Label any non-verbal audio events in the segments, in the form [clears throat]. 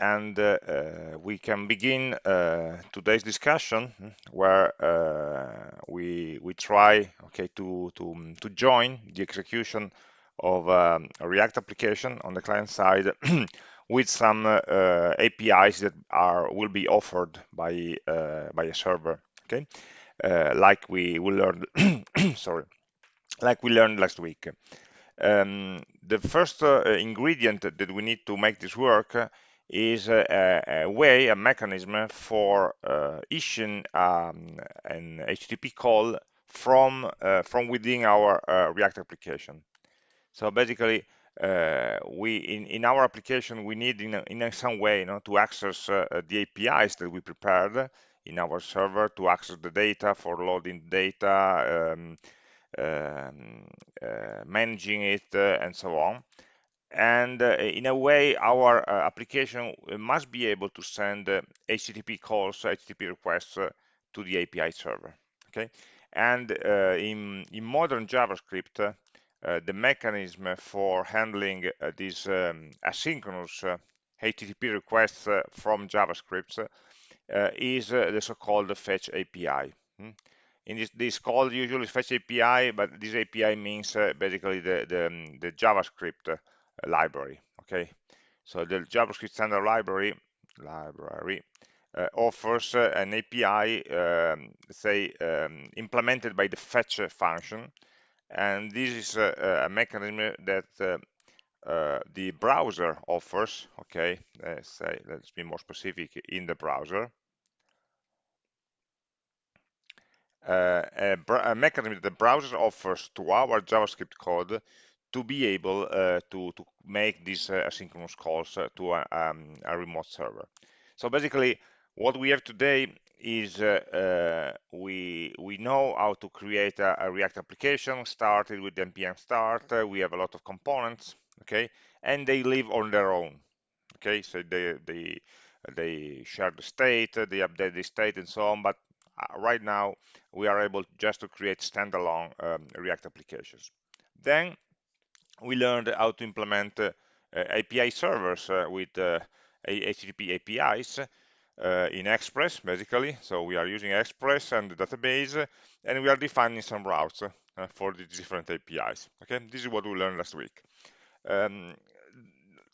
and uh, uh, we can begin uh, today's discussion hmm, where we we try okay to to to join the execution of um, a React application on the client side [clears throat] with some APIs that are will be offered by by a server okay? Like we will learn [clears throat] sorry like we learned last week. Um, the first uh, ingredient that we need to make this work is a, a, way, a mechanism for uh, issuing um, an HTTP call from uh, from within our uh, React application. So basically, uh, we in, in our application we need in, in some way you know, to access uh, the APIs that we prepared in our server to access the data for loading data, um, um, uh, managing it, and so on and uh, in a way our uh, application must be able to send uh, http calls http requests to the api server okay and in in modern javascript the mechanism for handling these um, asynchronous http requests from javascript is the so-called fetch api hmm? in this, this call usually fetch API, but this API means uh, basically the, the, um, the JavaScript library okay? So the javascript standard library library uh, offers uh, an api um, say um, implemented by the fetch function. And this is a, a mechanism that uh, uh, the browser offers okay? Let's say let's be more specific in the browser. Uh, a, a, mechanism that the browser offers to our JavaScript code to be able uh, to, to make these uh, asynchronous calls uh, to a, um, a, remote server. So basically, what we have today is we we know how to create a, a React application. Started with npm start. We have a lot of components, okay, and they live on their own. Okay, so they they they share the state, they update the state, and so on. But right now, we are able just to create standalone um, React applications. Then we learned how to implement uh, API servers uh, with HTTP uh, APIs uh, in Express, basically. So we are using Express and the database, and we are defining some routes uh, for the different APIs. Okay, this is what we learned last week. Um,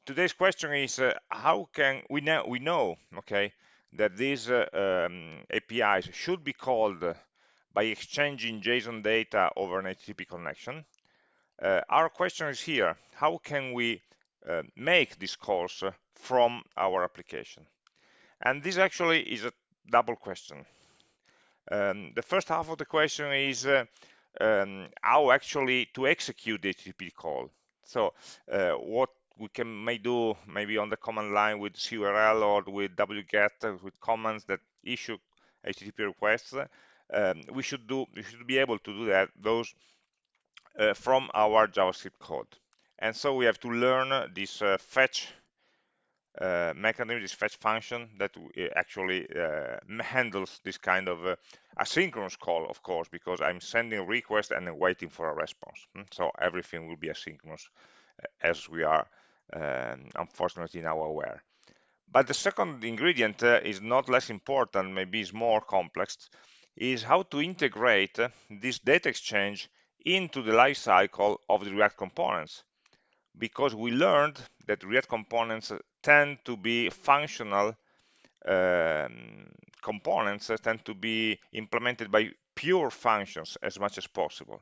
today's question is uh, how can we know we know okay that these um, APIs should be called by exchanging JSON data over an HTTP connection uh, our question is here, how can we uh, make these calls uh, from our application? And this actually is a double question. Um, the first half of the question is uh, um, how actually to execute the HTTP call. So uh, what we can may do maybe on the command line with curl or with wget uh, with commands that issue HTTP requests. Um, we should do we should be able to do that those uh, from our JavaScript code. And so we have to learn this uh, fetch uh, mechanism, this fetch function that actually uh, [laughs] handles this kind of uh, asynchronous call, of course, because I'm sending a request and then waiting for a response. Hmm? So everything will be asynchronous uh, as we are um, unfortunately now aware. But the second ingredient is not less important, maybe is more complex, is how to integrate this data exchange into the life cycle of the React components because we learned that React components tend to be functional um, components tend to be implemented by pure functions as much as possible.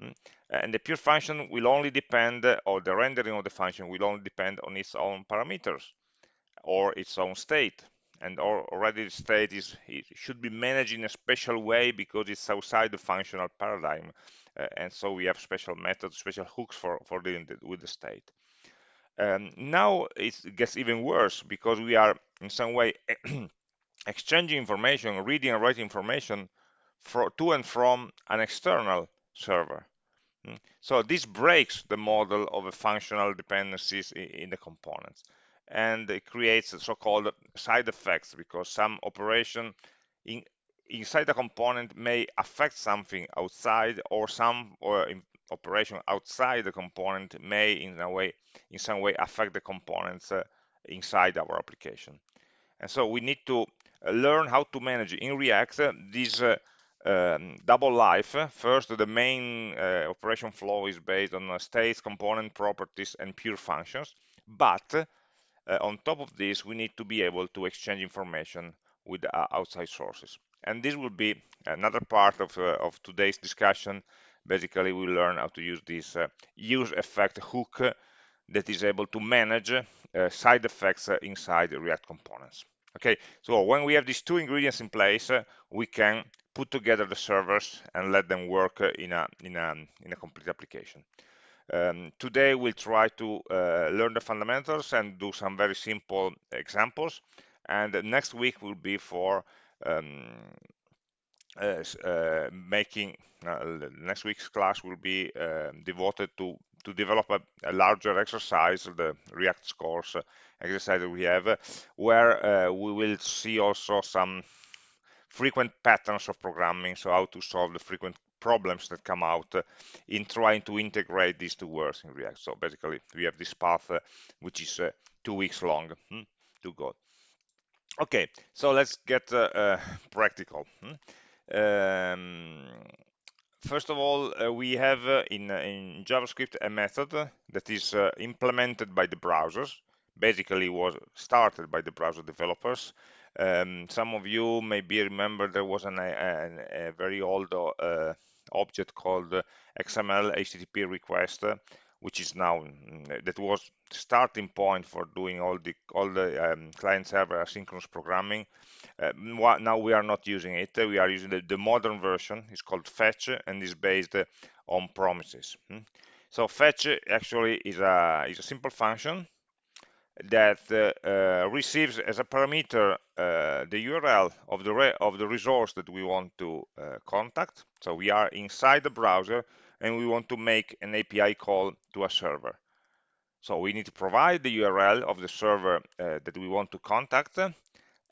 Hmm? And the pure function will only depend, or the rendering of the function will only depend on its own parameters or its own state. And already the state is should be managed in a special way because it's outside the functional paradigm and so we have special methods, special hooks for, for dealing with the state. Um, now it gets even worse because we are in some way [clears throat] exchanging information, reading and writing information for, to and from an external server. Hmm? So this breaks the model of a functional dependencies in, in the components and it creates so-called side effects because some operation in, inside the component may affect something outside or some or operation outside the component may in a way in some way affect the components uh, inside our application. And so we need to uh, learn how to manage in React uh, this uh, um, double life. First, the main uh, operation flow is based on uh, states, component properties, and pure functions. But on top of this, we need to be able to exchange information with outside sources. And this will be another part of, of today's discussion. Basically, we learn how to use this use effect hook that is able to manage side effects inside React components. Okay, so when we have these two ingredients in place, uh, we can put together the servers and let them work uh, in a in a in a complete application. Um, today we'll try to uh, learn the fundamentals and do some very simple examples. And next week will be for um, uh, uh, making uh, next week's class will be um, devoted to to develop a, a, larger exercise, the React scores exercise that we have, where we will see also some frequent patterns of programming, so how to solve the frequent problems that come out in trying to integrate these two words in React. So basically, we have this path, uh, which is uh, two weeks long hmm, to go. Okay, so let's get uh, uh, practical. Hmm. Um, first of all, uh, we have uh, in, uh, in, JavaScript a method that is implemented by the browsers basically was started by the browser developers. Um, some of you maybe remember there was an, a, a very old uh, object called XML HTTP request, which is now mm, that was starting point for doing all the all the um, client server asynchronous programming. Uh, now we are not using it. We are using the, the modern version. It's called Fetch and is based on promises. Hmm? So Fetch actually is a is a simple function that uh, uh, receives as a parameter uh, the URL of the of the resource that we want to contact. So we are inside the browser and we want to make an API call to a server. So we need to provide the URL of the server uh, that we want to contact.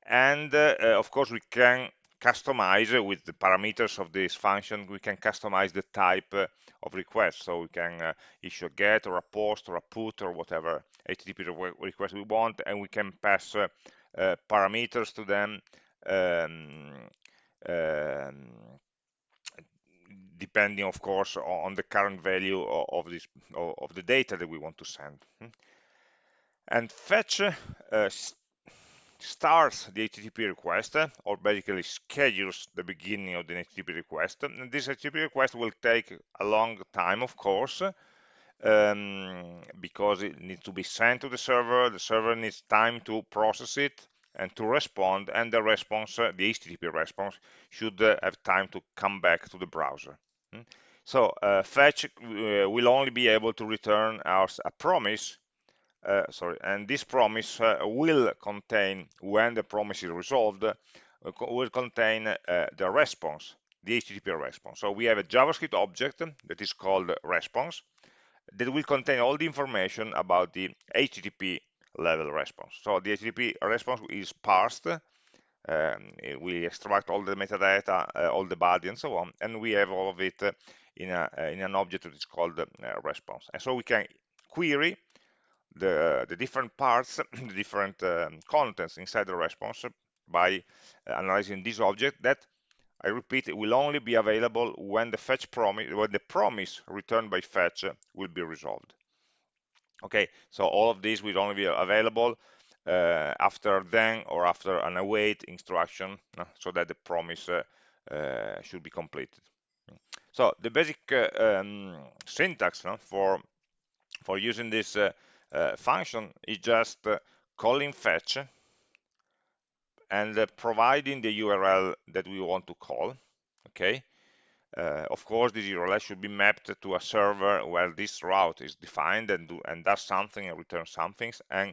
And uh, of course, we can customize with the parameters of this function, we can customize the type uh, of request. So we can uh, issue a get or a post or a put or whatever HTTP request we want, and we can pass uh, uh, parameters to them um, um, depending, of course, on the current value of this of the data that we want to send. Hmm. And fetch uh, starts the HTTP request or basically schedules the beginning of the HTTP request. And this HTTP request will take a long time, of course, um, because it needs to be sent to the server. The server needs time to process it and to respond, and the response, the HTTP response, should uh, have time to come back to the browser. Hmm? So uh, fetch uh, will only be able to return us a promise uh, sorry, and this promise uh, will contain, when the promise is resolved, uh, will contain the response, the HTTP response. So we have a JavaScript object that is called response that will contain all the information about the HTTP level response. So the HTTP response is parsed. Um, we extract all the metadata, uh, all the body, and so on, and we have all of it in, a, in an object that is called uh, response. And so we can query the, the different parts, [clears throat] the different um, contents inside the response by uh, analyzing this object that I repeat, will only be available when the fetch promise, when the promise returned by fetch will be resolved. Okay, so all of these will only be available uh, after then or after an await instruction, uh, so that the promise uh, uh should be completed. So the basic uh, um, syntax for for using this uh, function is just uh, calling fetch and uh, providing the URL that we want to call. Okay. Uh, of course, this URL should be mapped to a server where this route is defined and, do, and does something and returns something. And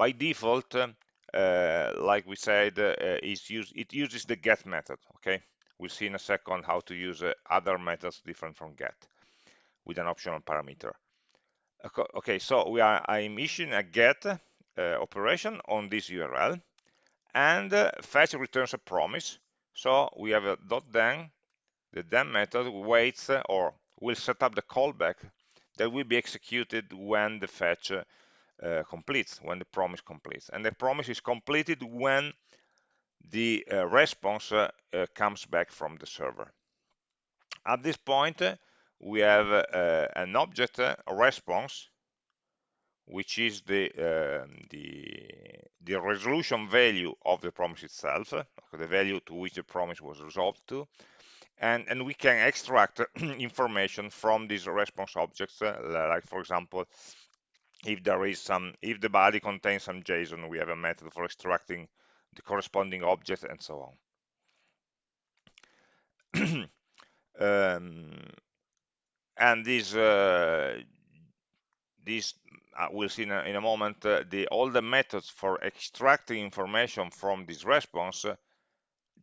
by default, uh, like we said, uh, use, it uses the get method. Okay, we'll see in a second how to use other methods different from get with an optional parameter. Okay, so we are I'm issuing a get uh, operation on this URL, and uh, fetch returns a promise. So we have a dot then. The then method waits uh, or will set up the callback that will be executed when the fetch uh, completes, when the promise completes. And the promise is completed when the uh, response uh, uh, comes back from the server. At this point, we have an object, response, which is the, um, the, the resolution value of the promise itself, the value to which the promise was resolved to, and, and we can extract [clears throat] information from these response objects, uh, like for example, if there is some, if the body contains some JSON, we have a method for extracting the corresponding object and so on. [clears throat] um, and this, uh, this uh, we'll see in a, in a moment, uh, the, all the methods for extracting information from this response uh,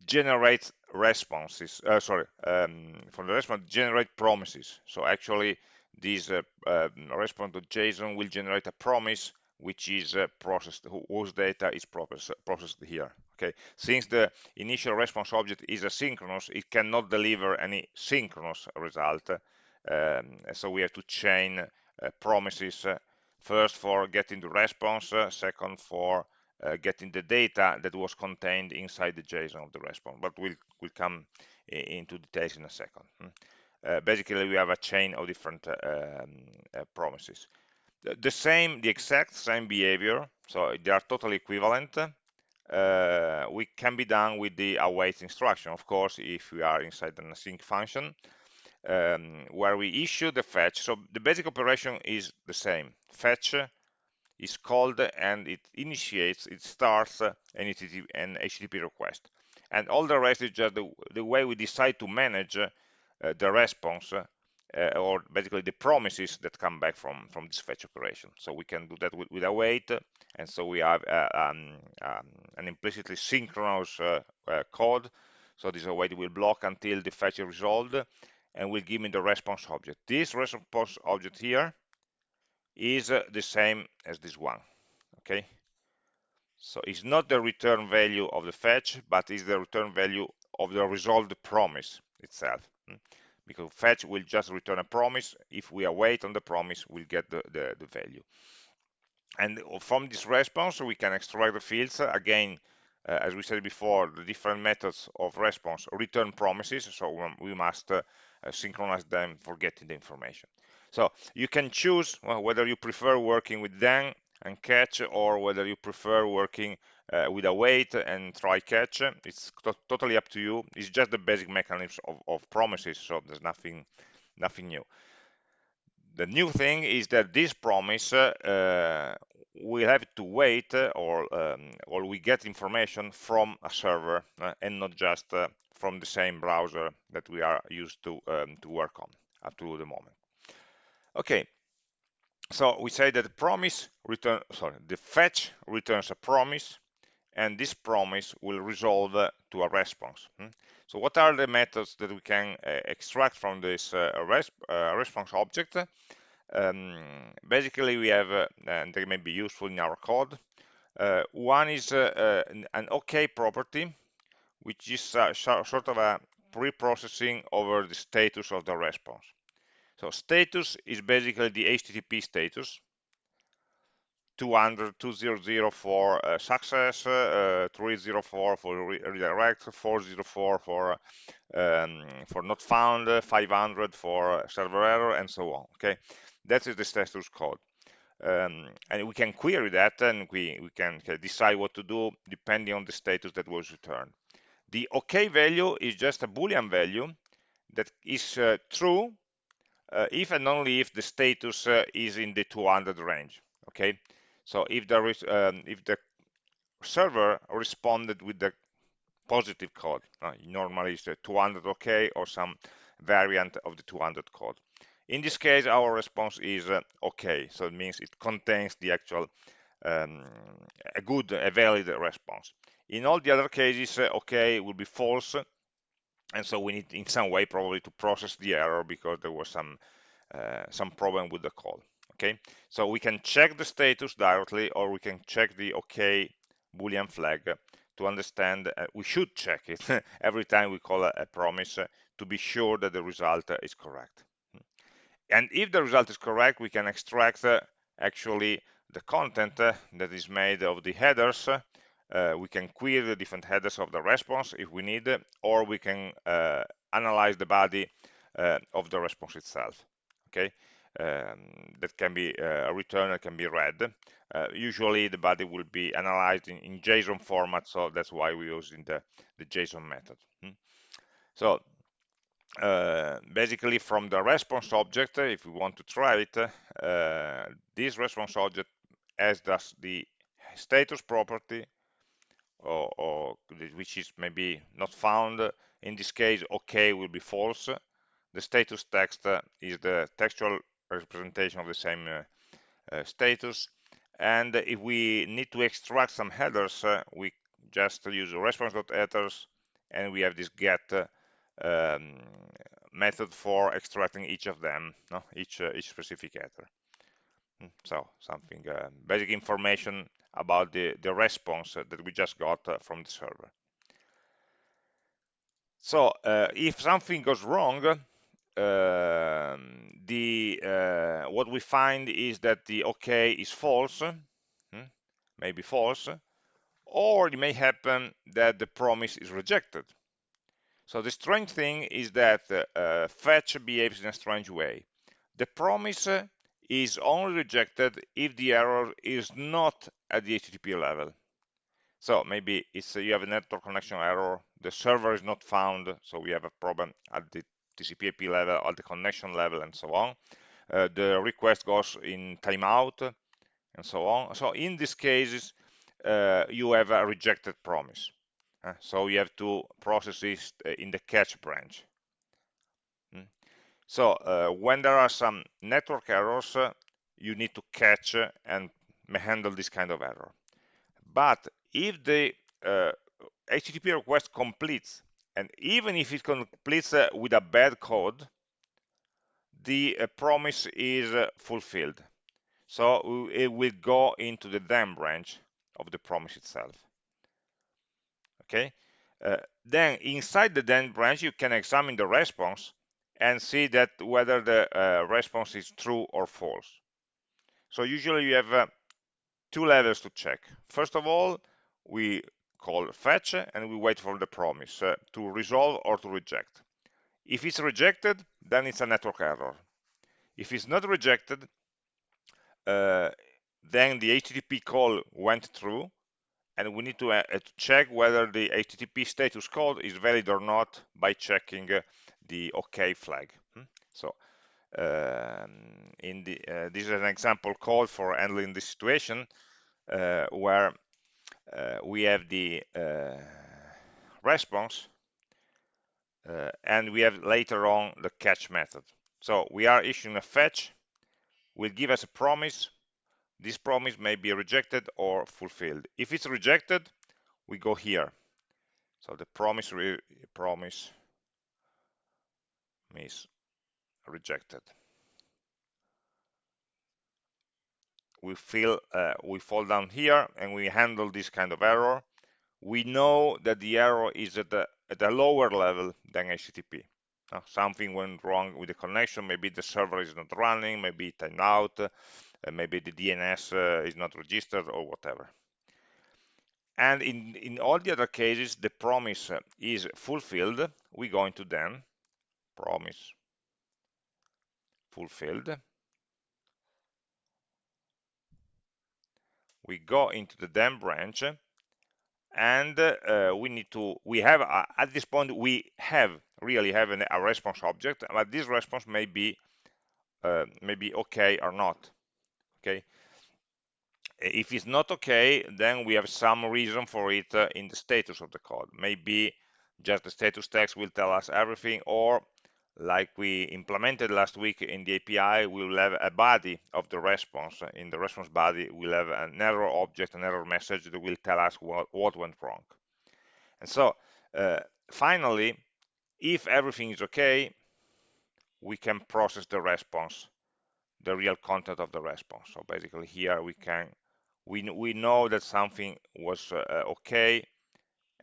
generate responses, uh, sorry, um, from the response generate promises. So actually this uh, uh, response.json will generate a promise which is uh, processed, whose data is process, processed here. Okay, since the initial response object is asynchronous, it cannot deliver any synchronous result. Um, so we have to chain uh, promises uh, first for getting the response, uh, second for getting the data that was contained inside the JSON of the response. But we'll, we'll come into details in a second. Uh, basically, we have a chain of different uh, um, uh, promises. The, same, the exact same behavior, so they are totally equivalent. We can be done with the await instruction, of course, if we are inside an async function. Um, where we issue the fetch. So the basic operation is the same. Fetch is called and it initiates, it starts an HTTP, an HTTP request. And all the rest is just the, the way we decide to manage the response uh, or basically the promises that come back from, from this fetch operation. So we can do that with, with await, and so we have uh, um, um, an implicitly synchronous uh, uh, code. So this await will block until the fetch is resolved, and will give me the response object. This response object here is uh, the same as this one okay so it's not the return value of the fetch but is the return value of the resolved promise itself? Because fetch will just return a promise. If we await on the promise we'll get the, the, the value. And from this response we can extract the fields. Again uh, as we said before the different methods of response return promises so we must uh, synchronize them for getting the information. So you can choose well, whether you prefer working with then and catch or whether you prefer working uh, with wait and try catch. It's totally up to you. It's just the basic mechanism of, of promises, so there's nothing nothing new. The new thing is that this promise uh, we have to wait uh, or um, or we get information from a server uh, and not just uh, from the same browser that we are used to um, to work on up to the moment. Okay, so we say that promise return, sorry, the fetch returns a promise, and this promise will resolve uh, to a response. Hmm? So what are the methods that we can uh, extract from this uh, response object? Um, basically, we have, and they may be useful in our code. One is an OK property, which is sort of a pre-processing over the status of the response. So status is basically the HTTP status. 200, 200 for uh, success, uh, 304 for re redirect, 404 for um, for not found, 500 for server error, and so on. Okay, that is the status code. Um, and we can query that and we, we can decide what to do depending on the status that was returned. The OK value is just a Boolean value that is uh, true uh, if and only if the status uh, is in the 200 range okay so if there is um, if the server responded with the positive code normally it's 200 okay or some variant of the 200 code. In this case our response is uh, okay. So it means it contains the actual um, a good a valid response. In all the other cases uh, okay will be false. And so we need in some way probably to process the error because there was some uh, some problem with the call okay so we can check the status directly or we can check the okay boolean flag to understand uh, we should check it [laughs] every time we call a, a promise uh, to be sure that the result uh, is correct and if the result is correct we can extract uh, actually the content uh, that is made of the headers. Uh, we can query the different headers of the response if we need, or we can analyze the body of the response itself. Okay, um, that can be uh, returned, it can be read. Uh, usually the body will be analyzed in, in, JSON format, so that's why we're using the, the JSON method. Hmm. So uh, basically from the response object, if we want to try it, uh, this response object has thus the status property, or, or, which is maybe not found. In this case, OK will be false. The status text is the textual representation of the same uh, uh, status. And if we need to extract some headers, uh, we just use response.headers, and we have this get um, method for extracting each of them, no? each each specific header. Hmm, so something uh, basic information about the the response that we just got uh, from the server. So uh, if something goes wrong, the uh, what we find is that the OK is false, hmm, maybe false, or it may happen that the promise is rejected. So the strange thing is that uh, fetch behaves in a strange way. The promise is only rejected if the error is not at the HTTP level. So maybe it's uh, you have a network connection error, the server is not found, so we have a problem at the TCP IP level, at the connection level, and so on. Uh, the request goes in timeout, and so on. So in these cases, uh, you have a rejected promise. Uh, so you have to process this uh, in the catch branch. Mm. So uh, when there are some network errors, uh, you need to catch and handle this kind of error. But if the HTTP request completes, and even if it completes with a bad code, the promise is fulfilled. So it will go into the then branch of the promise itself. Okay? Uh, then inside the then branch you can examine the response and see that whether the uh, response is true or false. So usually you have uh, two levels to check. First of all we call fetch and we wait for the promise uh, to resolve or to reject if it's rejected then it's a network error if it's not rejected uh, then the HTTP call went through and we need to, uh, check whether the HTTP status code is valid or not by checking uh, the OK flag. Hmm? So um, in the, uh, this is an example code for handling this situation uh, where we have the uh, response and we have later on the catch method. So we are issuing a fetch, will give us a promise this promise may be rejected or fulfilled. If it's rejected, we go here. So the promise promise is rejected. We feel uh, we fall down here and we handle this kind of error. We know that the error is at a, at a lower level than HTTP. Something went wrong with the connection. Maybe the server is not running. Maybe it out uh, maybe the DNS uh, is not registered or whatever. And in, in all the other cases, the promise uh, is fulfilled. We go into then, promise fulfilled. We go into the then branch and uh, we need to we have uh, at this point we have really have an, a response object but this response may be uh, maybe okay or not okay? If it's not okay then we have some reason for it uh, in the status of the code. Maybe just the status text will tell us everything or like we implemented last week in the API, we will have a body of the response. In the response body, we'll have an error object, an error message that will tell us what, what went wrong. And so, uh, finally, if everything is okay, we can process the response the real content of the response. So basically here we can, we, we know that something was uh, okay,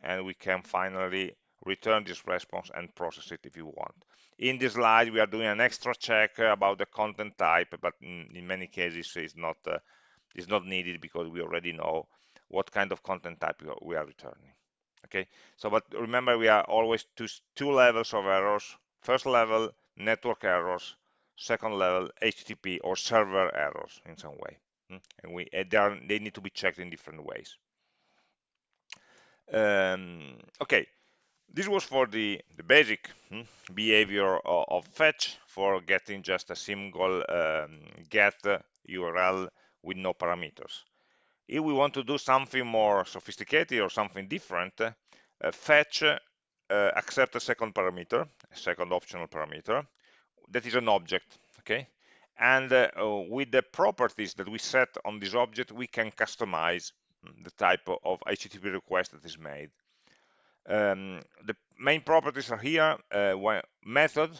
and we can finally return this response and process it if you want. In this slide, we are doing an extra check about the content type, but in, many cases, it's not uh, is not needed because we already know what kind of content type we are returning. Okay, so but remember we are always two, two levels of errors. First level, network errors. Second level, HTTP or server errors in some way. Hmm? And we they, are, they need to be checked in different ways. Um, okay, this was for the, the basic hmm, behavior of, of, fetch for getting just a single um, get URL with no parameters. If we want to do something more sophisticated or something different, uh, fetch uh, accept a second parameter, a second optional parameter, that is an object, okay? And uh, with the properties that we set on this object, we can customize the type of HTTP request that is made. Um, the main properties are here. Uh, method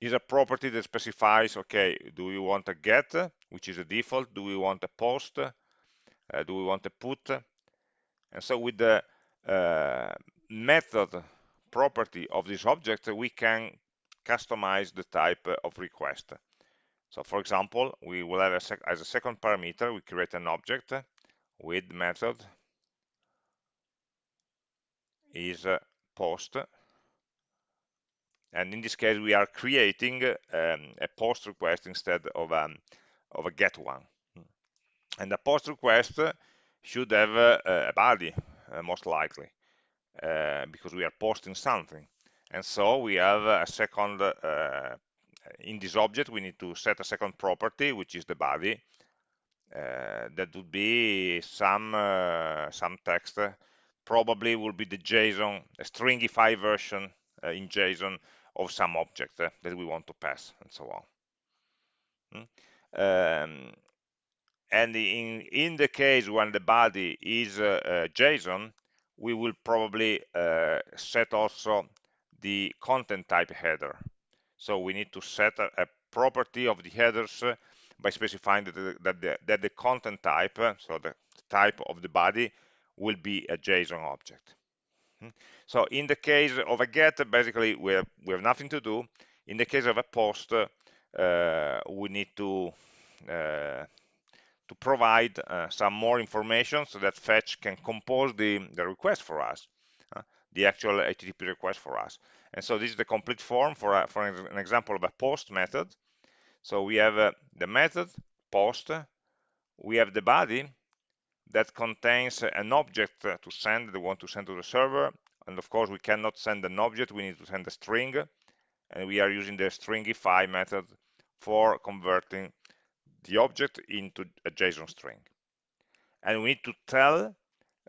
is a property that specifies, okay, do we want a get, which is a default? Do we want a post? Uh, do we want a put? And so with the uh, method property of this object, we can customize the type of request. So for example, we will have a as a second parameter, we create an object with method is post. And in this case we are creating um, a post request instead of, um, of a get one. And the post request should have uh, a body uh, most likely uh, because we are posting something. And so we have a second uh, in this object we need to set a second property which is the body. Uh, that would be some uh, some text probably will be the JSON a stringify version in JSON of some object that we want to pass and so on hmm? um, and in in the case when the body is uh, uh, JSON we will probably uh, set also the content type header so we need to set a, a property of the headers by specifying that the, that the, that the content type so the type of the body will be a JSON object hmm? so in the case of a get basically we have, we have nothing to do in the case of a post uh, we need to uh, to provide uh, some more information so that fetch can compose the, the request for us, the actual HTTP request for us. And so this is the complete form for, uh, for an example of a post method. So we have uh, the method post, we have the body that contains an object to send that we want to send to the server. And of course, we cannot send an object, we need to send a string. And we are using the stringify method for converting the object into a JSON string. And we need to tell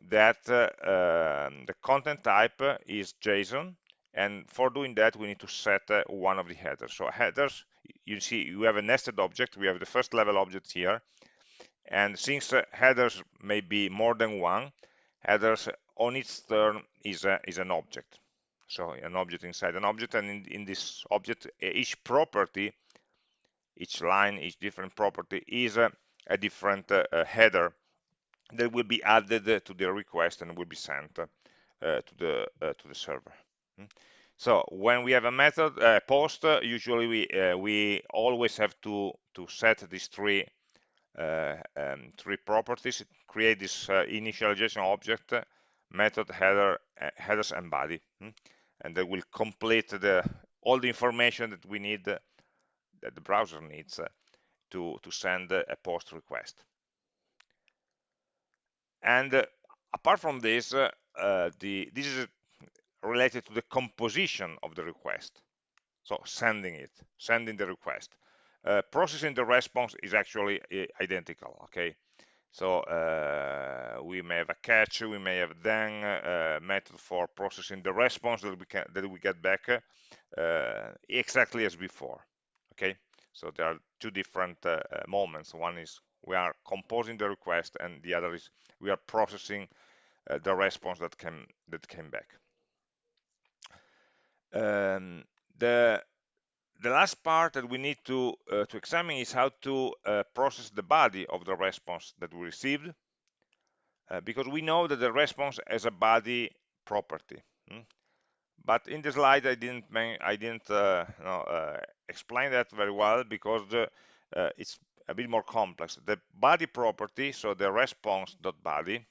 that uh, um, the content type is JSON. And for doing that, we need to set uh, one of the headers. So headers, you see, you have a nested object. We have the first level object here. And since headers may be more than one, headers on its turn is, a, is an object. So an object inside an object. And in, in this object, each property each line, each different property is a, a different uh, header that will be added to the request and will be sent uh, to the uh, to the server. Hmm? So when we have a method post, usually we uh, we always have to to set these three um, three properties, create this initialization object, method, header, headers, and body, hmm? and that will complete the all the information that we need that the browser needs uh, to, to send a post request. And uh, apart from this, uh, the, this is related to the composition of the request. So sending it, sending the request. Uh, processing the response is actually identical, okay? So uh, we may have a catch, we may have then uh, method for processing the response that we can that we get back exactly as before okay? So there are two different uh, uh, moments. One is we are composing the request and the other is we are processing uh, the response that came that came back. Um, the the last part that we need to uh, to examine is how to uh, process the body of the response that we received uh, because we know that the response has a body property hmm? but in the slide I didn't I didn't uh, no, uh, explain that very well because uh, it's a bit more complex. The body property, so the response.body,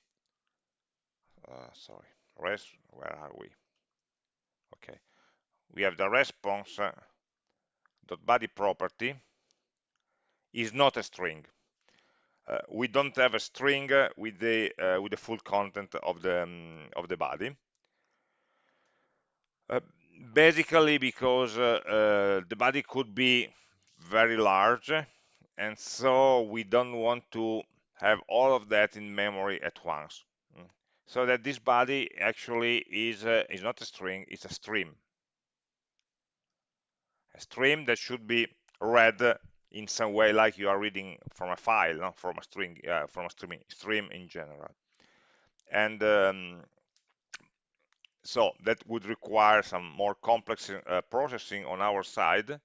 uh, sorry, res, where are we? Okay, we have the response dot body property is not a string. Uh, we don't have a string with the uh, with the full content of the um, of the body. Uh, basically because uh, uh, the body could be very large and so we don't want to have all of that in memory at once mm. so that this body actually is is not a string it's a stream stream that should be read in some way like you are reading from a file not from a string uh, from a stream stream in general and um, so that would require some more complex uh, processing on our side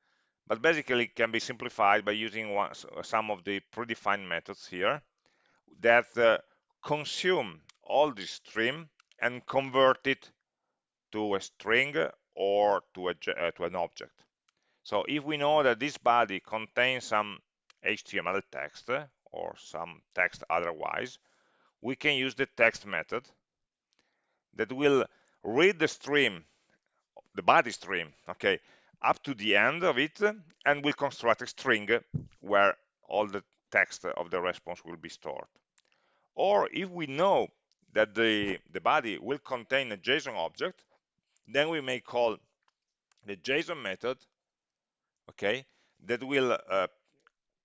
but basically can be simplified by using one, some of the predefined methods here that uh, consume all this stream and convert it to a string or to, a, uh, to an object. So if we know that this body contains some HTML text or some text otherwise, we can use the text method that will read the stream, the body stream, okay, up to the end of it and will construct a string where all the text of the response will be stored. Or if we know that the, the body will contain a JSON object, then we may call the JSON method, okay, that will uh,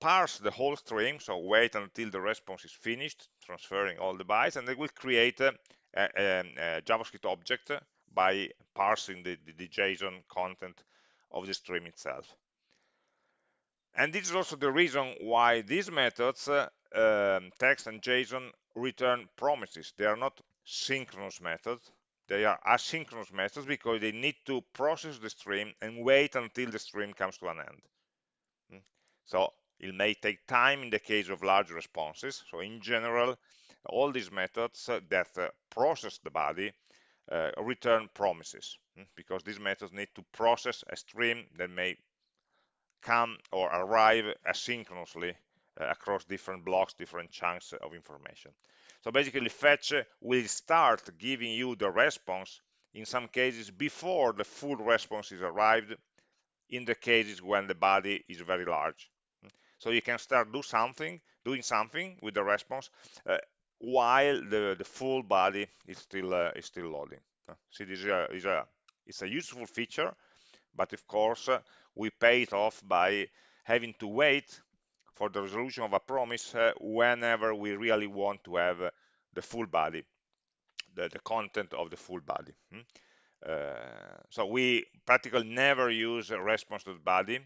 parse the whole stream, so wait until the response is finished, transferring all the bytes, and it will create a, a, a JavaScript object by parsing the, the, the JSON content of the stream itself. And this is also the reason why these methods, uh, um, text and JSON, return promises. They are not synchronous methods. They are asynchronous methods because they need to process the stream and wait until the stream comes to an end. Hmm? So it may take time in the case of large responses. So in general, all these methods uh, that uh, process the body uh, return promises hmm, because these methods need to process a stream that may come or arrive asynchronously across different blocks, different chunks of information. So basically fetch will start giving you the response in some cases before the full response is arrived in the cases when the body is very large. So you can start do something, doing something with the response uh, while the, the full body is still uh, is still loading. Uh, see, this is a, is a it's a useful feature, but of course uh, we pay it off by having to wait for the resolution of a promise uh, whenever we really want to have uh, the full body, the, the content of the full body. Hmm? Uh, so we practically never use a response to the body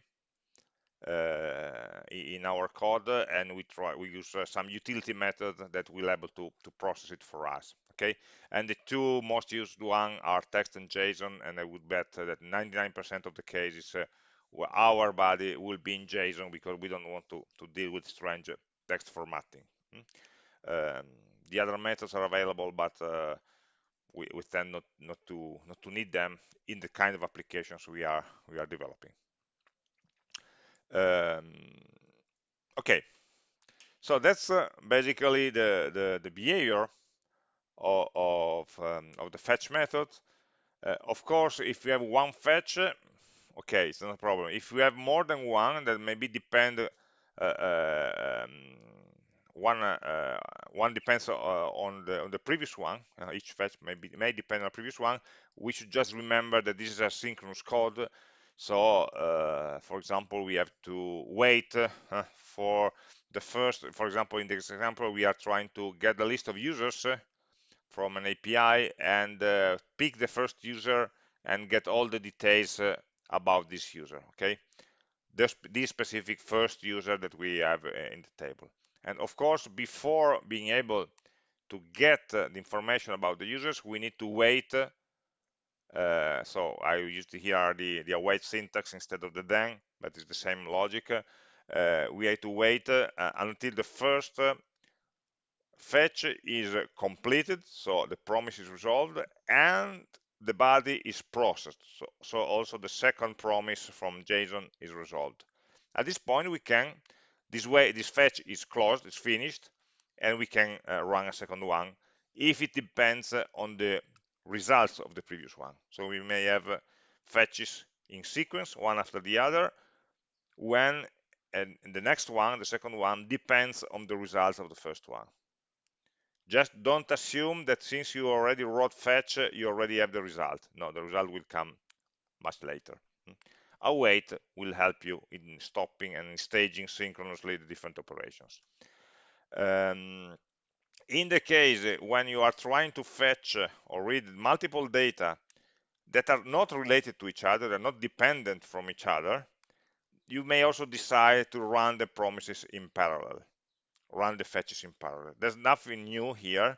uh, in our code and we try we use uh, some utility method that will able to to process it for us okay and the two most used one are text and json and i would bet that 99 percent of the cases uh, our body will be in json because we don't want to to deal with strange text formatting hmm? um, the other methods are available but uh, we, we tend not not to not to need them in the kind of applications we are we are developing um, okay, so that's uh, basically the, the, the behavior of, of, um, of, the fetch method. Uh, of course, if you have one fetch, okay, it's not a problem. If you have more than one, that maybe depend uh, um, one uh, one depends uh, on the on the previous one. Uh, each fetch may be, may depend on the previous one. We should just remember that this is a synchronous code, so, uh, for example, we have to wait uh, for the first, for example, in this example, we are trying to get the list of users uh, from an API and uh, pick the first user and get all the details uh, about this user, okay? This, this specific first user that we have uh, in the table. And of course, before being able to get the information about the users, we need to wait uh, so I used here the, the await syntax instead of the then, but it's the same logic. Uh, we have to wait uh, until the first uh, fetch is completed, so the promise is resolved, and the body is processed. So, so also the second promise from JSON is resolved. At this point, we can this way this fetch is closed it's finished and we can uh, run a second one if it depends uh, on the results of the previous one so we may have uh, fetches in sequence one after the other when and the next one the second one depends on the results of the first one just don't assume that since you already wrote fetch you already have the result. No the result will come much later. Await will help you in stopping and staging synchronously the different operations. Um, in the case when you are trying to fetch or read multiple data that are not related to each other they're not dependent from each other you may also decide to run the promises in parallel run the fetches in parallel there's nothing new here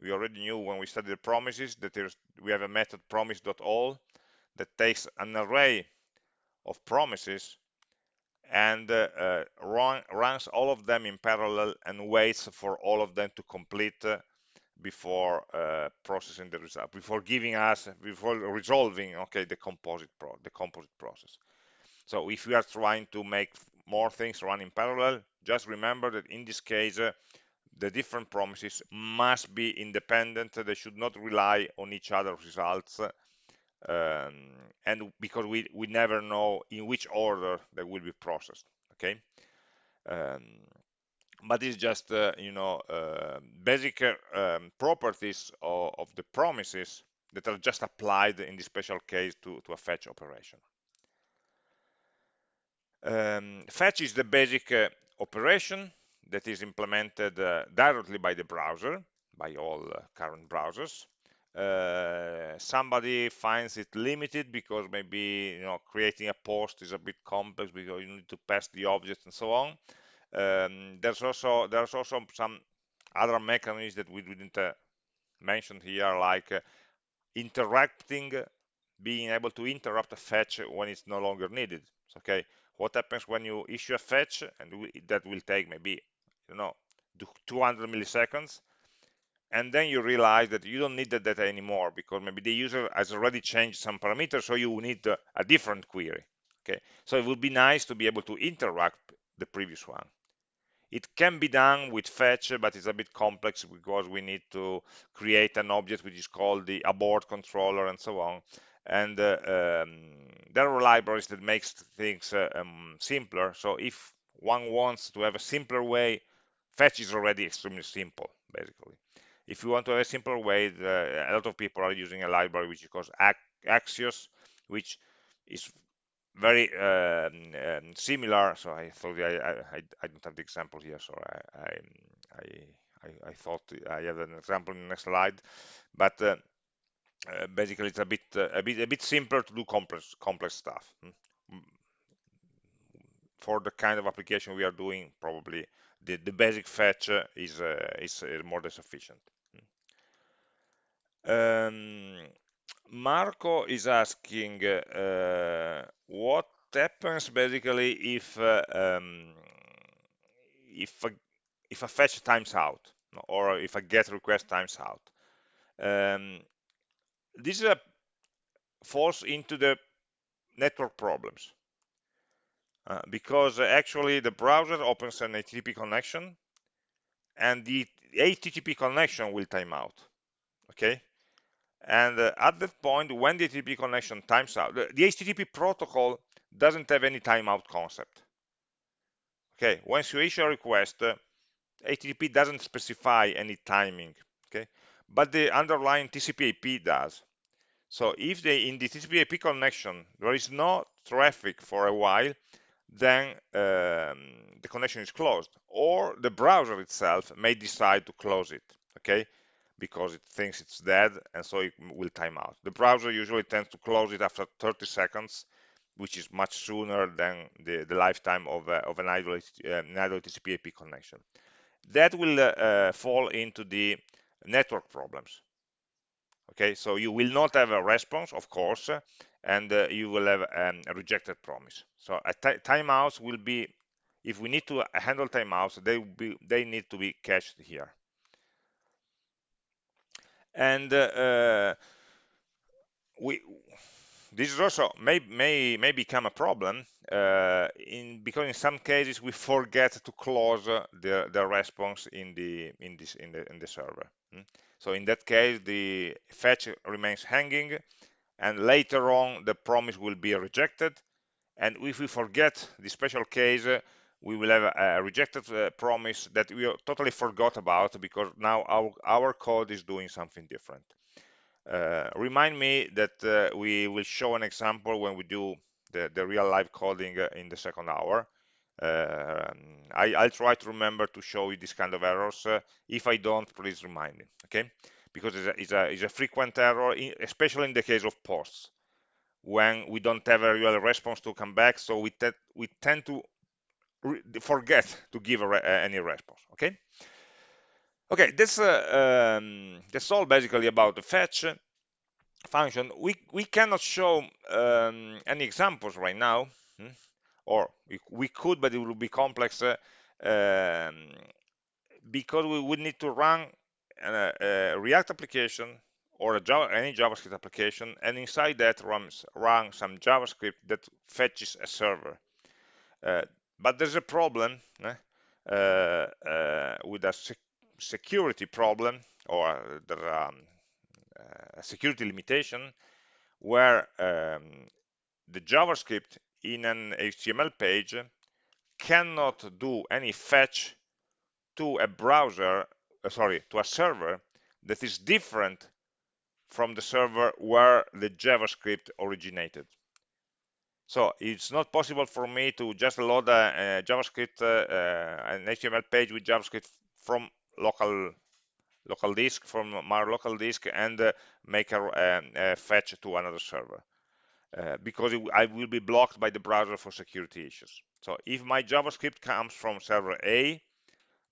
we already knew when we studied the promises that there's we have a method promise.all that takes an array of promises and uh, uh, run, runs all of them in parallel and waits for all of them to complete uh, before uh, processing the result, before giving us, before resolving, okay, the composite pro the composite process. So if we are trying to make more things run in parallel, just remember that in this case, uh, the different promises must be independent. They should not rely on each other's results um, and because we, we never know in which order they will be processed okay um, but it's just uh, you know uh, basic um, properties of, of, the promises that are just applied in this special case to, to a fetch operation um, fetch is the basic uh, operation that is implemented uh, directly by the browser by all uh, current browsers. Uh, somebody finds it limited because maybe you know creating a post is a bit complex because you need to pass the objects and so on. Um, there's also there's also some other mechanisms that we didn't uh, mention here like uh, interrupting being able to interrupt a fetch when it's no longer needed. Okay what happens when you issue a fetch and we, that will take maybe you know 200 milliseconds. And then you realize that you don't need the data anymore because maybe the user has already changed some parameters so you need a, different query okay? So it would be nice to be able to interact the previous one. It can be done with fetch but it's a bit complex because we need to create an object which is called the abort controller and so on and uh, um, there are libraries that makes things uh, um, simpler so if one wants to have a simpler way fetch is already extremely simple basically if you want to have a simpler way, the, a lot of people are using a library which is called Axios, which is very um, um, similar. So I thought I, I, I, don't have the example here, so I, I, I, I thought I have an example in the next slide. But uh, uh, basically, it's a bit uh, a bit a bit simpler to do complex complex stuff. Hmm? For the kind of application we are doing, probably the, the basic fetch is uh, is uh, more than sufficient. Um, Marco is asking uh, what happens basically if um, if a, if a fetch times out or if a get request times out. Um, this is uh, falls into the network problems uh, because actually the browser opens an HTTP connection and the HTTP connection will time out. Okay, and uh, at that point, when the HTTP connection times out, the, the HTTP protocol doesn't have any timeout concept. Okay, once you issue a request, uh, HTTP doesn't specify any timing. Okay, but the underlying TCP/IP does. So if they in the TCP/IP connection there is no traffic for a while, then um, the connection is closed, or the browser itself may decide to close it. Okay, because it thinks it's dead and so it will time out. The browser usually tends to close it after 30 seconds, which is much sooner than the, the lifetime of, uh, of an idle, uh, an idle TCP IP connection. That will uh, fall into the network problems. Okay, so you will not have a response, of course, and uh, you will have um, a rejected promise. So timeouts will be, if we need to handle timeouts, they, will be, they need to be cached here and uh, we this is also may may may become a problem uh, in because in some cases we forget to close uh, the the response in the in this in the in the server. Mm. So in that case, the fetch remains hanging, and later on the promise will be rejected. And if we forget the special case, we will have a, a rejected uh, promise that we totally forgot about because now our our code is doing something different. Uh, remind me that uh, we will show an example when we do the, the real live coding uh, in the second hour. Uh, I, will try to remember to show you this kind of errors. Uh, if I don't, please remind me, okay? Because it's a, it's a, it's a frequent error, especially in the case of posts, when we don't have a real response to come back, so we, we tend to forget to give re any response, okay? Okay, that's uh, um, that's all basically about the fetch function. We we cannot show um, any examples right now, hmm? Or we, could, but it will be complex uh, um, because we would need to run a, a React application or Java, any JavaScript application, and inside that runs run some JavaScript that fetches a server. Uh, but there's a problem eh, uh, uh, with a sec security problem or the um, uh, security limitation where um, the JavaScript in an HTML page cannot do any fetch to a browser, uh, sorry, to a server that is different from the server where the JavaScript originated. So it's not possible for me to just load a, a JavaScript, uh, uh, an HTML page with JavaScript from local local disk from my local disk and uh, make a, a, a, fetch to another server uh, because it, I will be blocked by the browser for security issues. So if my JavaScript comes from server A,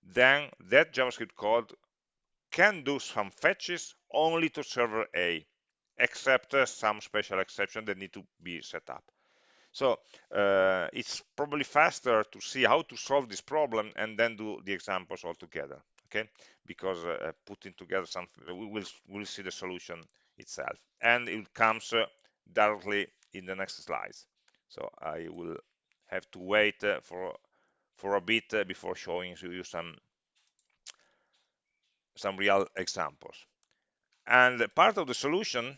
then that JavaScript code can do some fetches only to server A, except uh, some special exception that need to be set up. So uh, it's probably faster to see how to solve this problem and then do the examples all together. Okay, because uh, putting together something, we will will see the solution itself, and it comes uh, directly in the next slides. So I will have to wait uh, for for a bit uh, before showing you some some real examples. And part of the solution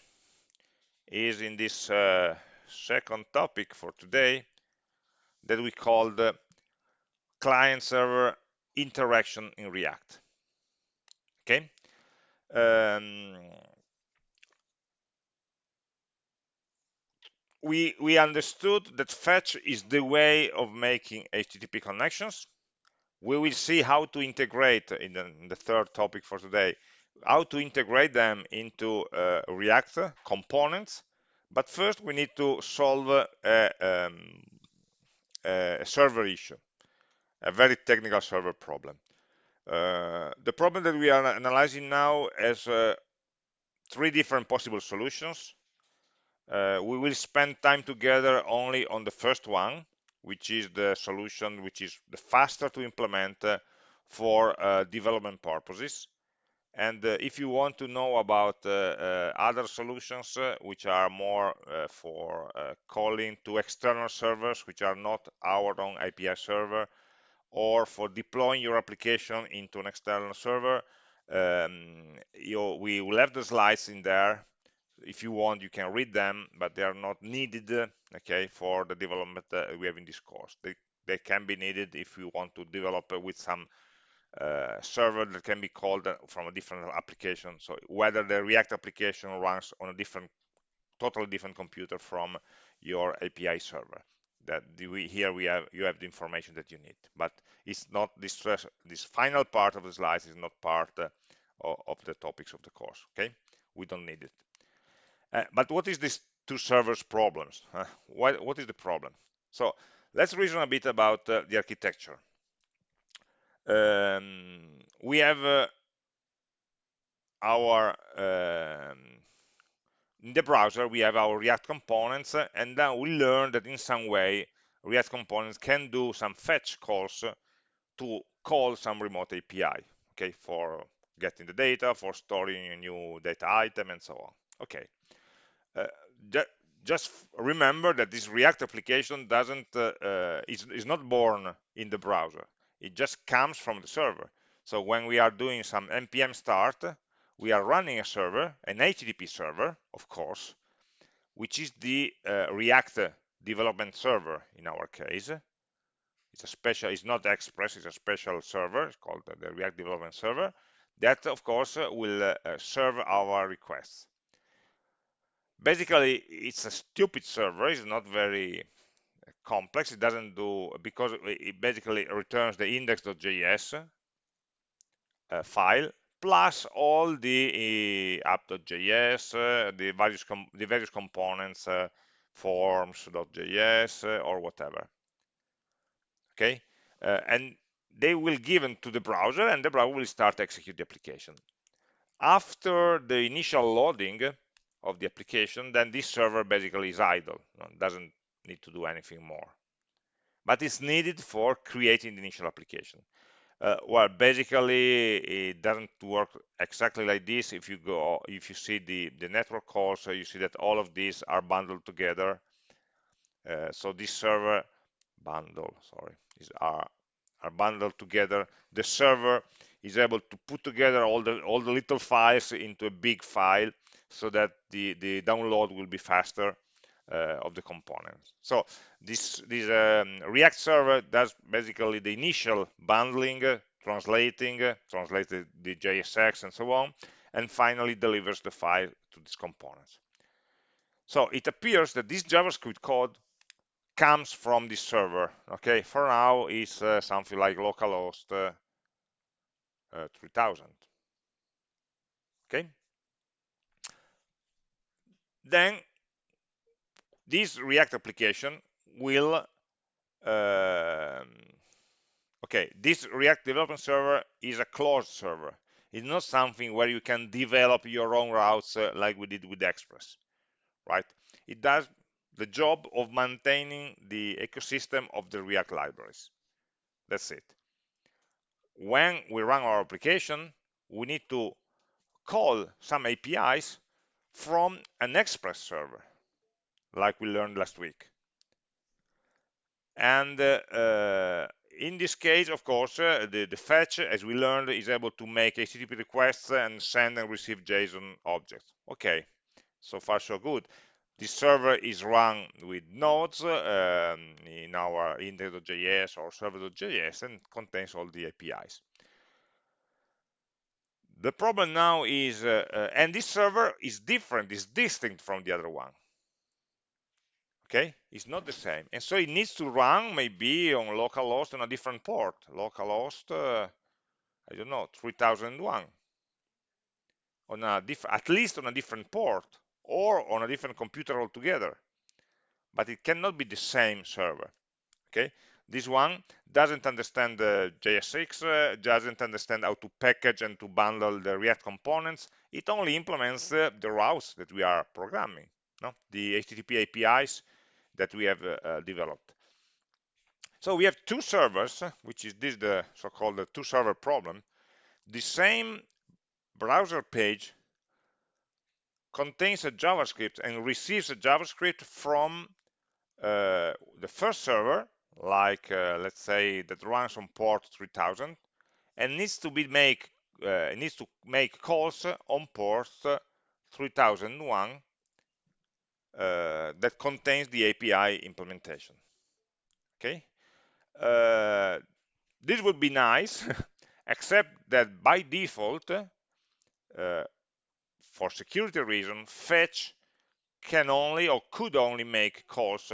is in this uh, second topic for today that we call the client-server interaction in React. Okay. Um, we we understood that fetch is the way of making HTTP connections. We will see how to integrate in the, in the third topic for today, how to integrate them into uh, React components but first, we need to solve a, um, a server issue, a very technical server problem. Uh, the problem that we are analyzing now has uh, three different possible solutions. Uh, we will spend time together only on the first one, which is the solution which is the faster to implement uh, for uh, development purposes. And uh, if you want to know about uh, uh, other solutions which are more for calling to external servers, which are not our own API server, or for deploying your application into an external server, um, you, we will have the slides in there. If you want, you can read them, but they are not needed, okay, for the development that we have in this course. They, they can be needed if you want to develop with some uh, server that can be called from a different application. So whether the React application runs on a different, totally different computer from your API server. That we, here we have you have the information that you need, but it's not this this final part of the slides is not part uh, of the topics of the course. Okay, we don't need it. Uh, but what is this two servers problems? what what is the problem? So let's reason a bit about uh, the architecture um, we have uh, our um, in the browser we have our react components and then we learn that in some way react components can do some fetch calls to call some remote api okay for getting the data for storing a new data item and so on okay uh, just remember that this React application doesn't uh, uh, is, is not born in the browser. It just comes from the server. So when we are doing some npm start, we are running a server, an HTTP server, of course, which is the uh, React development server in our case. It's a special, it's not Express, it's a special server, it's called the React development server, that of course will uh, serve our requests basically it's a stupid server it's not very complex it doesn't do because it basically returns the index.js uh, file plus all the uh, app.js uh, the various the various components uh, forms.js uh, or whatever. Okay? Uh, and they will given to the browser and the browser will start to execute the application. After the initial loading of the application, then this server basically is idle, doesn't need to do anything more. But it's needed for creating the initial application. Uh, well, basically, it doesn't work exactly like this. If you go, if you see the the network calls, so you see that all of these are bundled together. Uh, so this server bundle, sorry, is are are bundled together. The server is able to put together all the all the little files into a big file so that the, the download will be faster uh, of the components. So this, this um, React server does basically the initial bundling, uh, translating, uh, translates the JSX and so on, and finally delivers the file to these components. So it appears that this JavaScript code comes from this server. Okay, for now it's uh, something like localhost uh, uh, 3000. Okay, then this React application will um, okay this React development server is a closed server. It's not something where you can develop your own routes uh, like we did with Express right? It does the job of maintaining the ecosystem of the React libraries. That's it. When we run our application we need to call some APIs from an Express server, like we learned last week. And uh, uh, in this case, of course, uh, the, the, fetch, as we learned, is able to make HTTP requests and send and receive JSON objects. Okay, so far so good. This server is run with nodes um, in our index.js or server.js and contains all the APIs. The problem now is, uh, uh, and this server is different, is distinct from the other one. Okay, it's not the same. And so it needs to run maybe on localhost on a different port, localhost, uh, I don't know, 3001, on a diff at least on a different port or on a different computer altogether. But it cannot be the same server. Okay, this one doesn't understand the JSX, uh, doesn't understand how to package and to bundle the React components. It only implements uh, the routes that we are programming, no? the HTTP APIs that we have uh, uh, developed. So we have two servers, which is this the so-called two-server problem. The same browser page contains a JavaScript and receives a JavaScript from uh, the first server like uh, let's say that runs on port 3000 and needs to be make uh, needs to make calls on port 3001 uh, that contains the API implementation. Okay? Uh, this would be nice [laughs] except that by default uh, for security reason fetch can only or could only make calls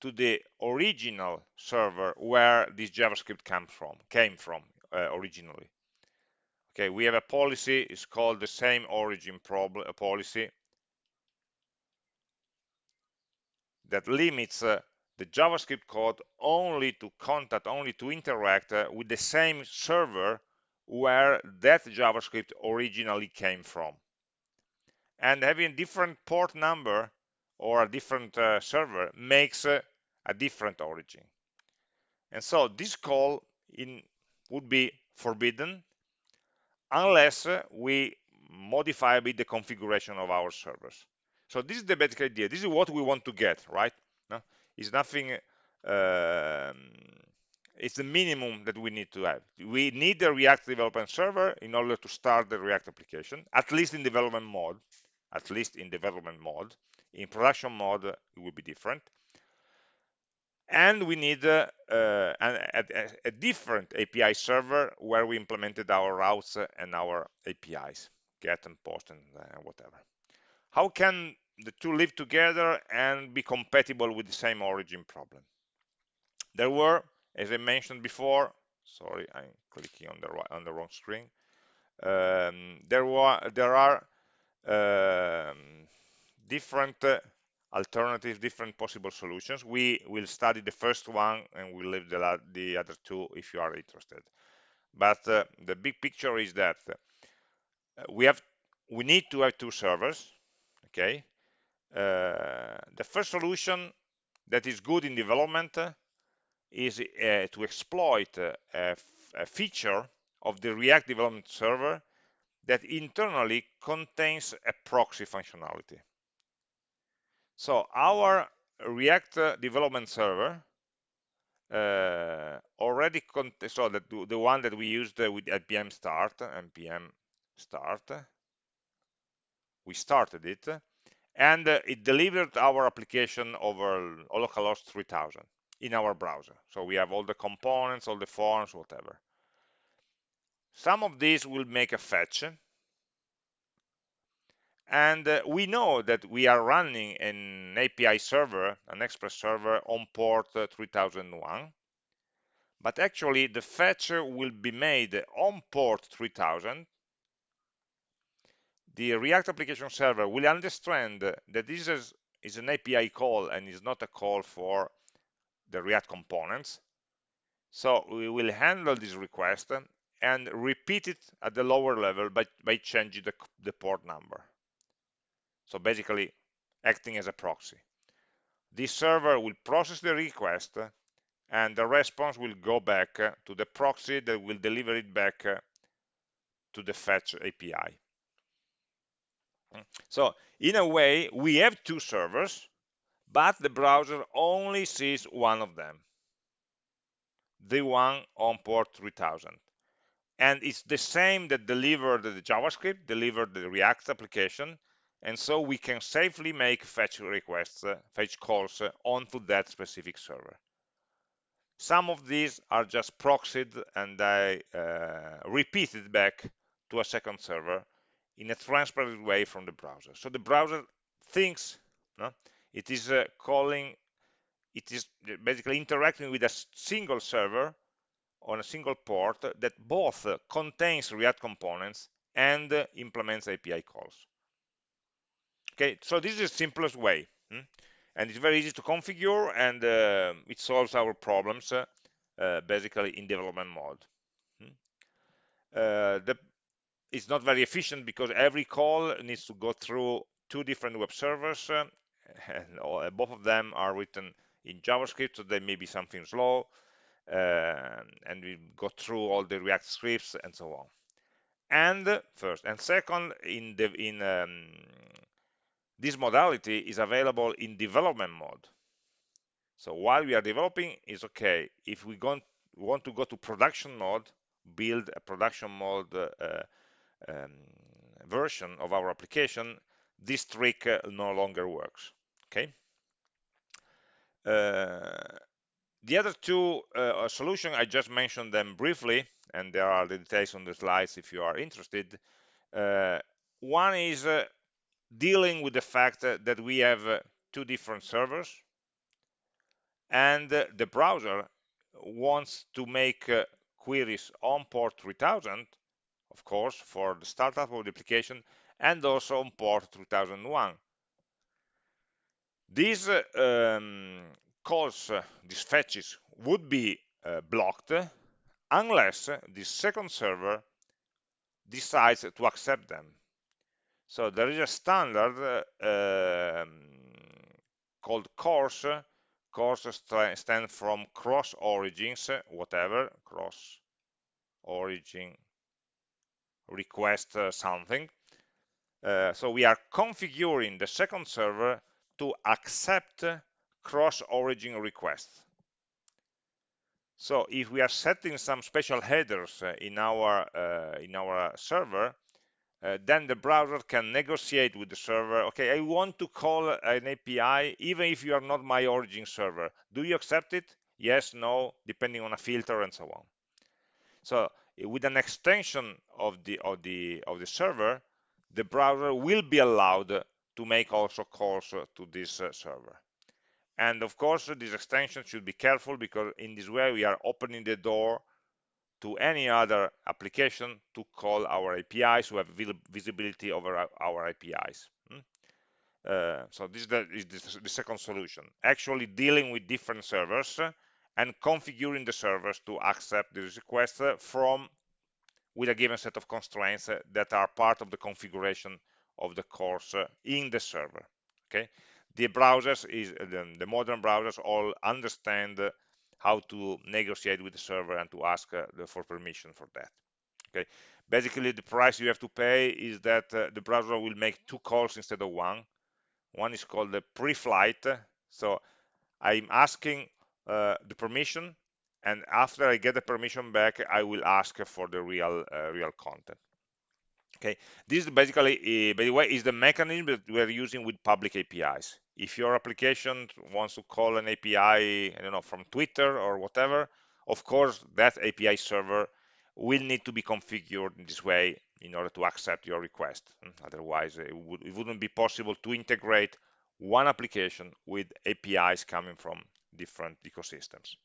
to the original server where this JavaScript came from, came from uh, originally. Okay, we have a policy, it's called the same origin problem, policy that limits uh, the JavaScript code only to contact, only to interact uh, with the same server where that JavaScript originally came from. And having different port number or a different uh, server makes uh, a different origin. And so this call in would be forbidden unless uh, we modify a bit the configuration of our servers. So this is the basic idea. This is what we want to get, right? No? It's nothing, um, it's the minimum that we need to have. We need the React development server in order to start the React application, at least in development mode, at least in development mode. In production mode, it will be different. And we need uh, uh, a, a, a, different API server where we implemented our routes and our APIs, get and post and uh, whatever. How can the two live together and be compatible with the same origin problem? There were, as I mentioned before, sorry, I'm clicking on the on the wrong screen. Um, there were there are um, different uh, alternatives, different possible solutions. We will study the first one and we'll leave the, the other two if you are interested. But uh, the big picture is that uh, we have we need to have two servers okay uh, the first solution that is good in development uh, is uh, to exploit a, a feature of the React development server that internally contains a proxy functionality. So our React uh, development server uh, already so that the one that we used uh, with npm start npm start we started it and uh, it delivered our application over localhost 3000 in our browser. So we have all the components all the forms whatever. Some of these will make a fetch and uh, we know that we are running an API server an express server on port uh, 3001 but actually the fetch will be made on port 3000 the React application server will understand that this is, is an API call and is not a call for the React components. So we will handle this request and repeat it at the lower level by, by changing the, the port number. So basically acting as a proxy. This server will process the request and the response will go back to the proxy that will deliver it back to the fetch API. So in a way, we have two servers, but the browser only sees one of them, the one on port 3000. And it's the same that delivered the JavaScript, delivered the React application, and so we can safely make fetch requests, uh, fetch calls uh, onto that specific server. Some of these are just proxied and I uh, it back to a second server in a transparent way from the browser. So the browser thinks no, it is uh, calling, it is basically interacting with a single server on a single port that both contains React components and uh, implements API calls. Okay, so this is the simplest way. Hmm? And it's very easy to configure and uh, it solves our problems uh, uh, basically in development mode. Hmm? the it's not very efficient because every call needs to go through two different web servers uh, [laughs] and uh, both of them are written in JavaScript so they may be something slow uh, and we go through all the React scripts and so on and first and second in the in um, this modality is available in development mode so while we are developing it's okay if we want to go to production mode build a production mode uh, um, version of our application, this trick uh, no longer works. Okay. Uh, the other two uh, solutions, I just mentioned them briefly, and there are the details on the slides if you are interested. Uh, one is uh, dealing with the fact that we have uh, two different servers, and the browser wants to make queries on port 3000 of course, for the startup of the application and also on port 3001. These uh, um, calls, uh, these fetches would be uh, blocked unless the second server decides to accept them. So there is a standard uh, um, called CORS. CORS st stands from cross origins, whatever, cross origin request uh, something uh, so we are configuring the second server to accept cross-origin requests. So if we are setting some special headers in our uh, in our server, uh, then the browser can negotiate with the server. Okay, I want to call an API even if you are not my origin server. Do you accept it? Yes, no, depending on a filter and so on. So with an extension of the of the of the server, the browser will be allowed to make also calls to this uh, server. And of course, this extension should be careful because in this way we are opening the door to any other application to call our APIs, to have visibility over our, APIs. Hmm? Uh, so this is, the, is the, second solution, actually dealing with different servers and configuring the servers to accept the request from with a given set of constraints that are part of the configuration of the CORS in the server. Okay, the browsers is the modern browsers all understand how to negotiate with the server and to ask for permission for that. Okay, basically the price you have to pay is that the browser will make two calls instead of one. One is called the pre-flight. So I'm asking uh, the permission and after I get the permission back I will ask for the real uh, real content okay this is basically uh, by the way is the mechanism that we're using with public APIs if your application wants to call an API I don't know from Twitter or whatever of course that API server will need to be configured in this way in order to accept your request hmm, otherwise it, would, it wouldn't be possible to integrate one application with APIs coming from different ecosystems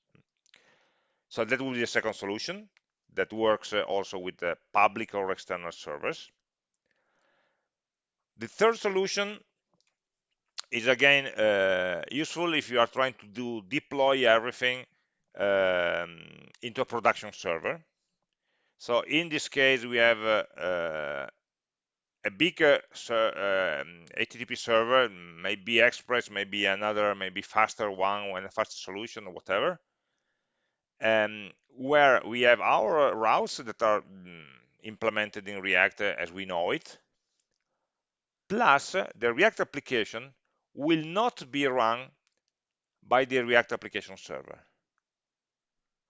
so that would be the second solution that works uh, also with the public or external servers. The third solution is again uh, useful if you are trying to do deploy everything um, into a production server. So in this case, we have uh, uh, a bigger ser um, HTTP server, maybe Express, maybe another, maybe faster one, and a faster solution or whatever um, where we have our routes that are mm, implemented in React as we know it, plus the React application will not be run by the React application server.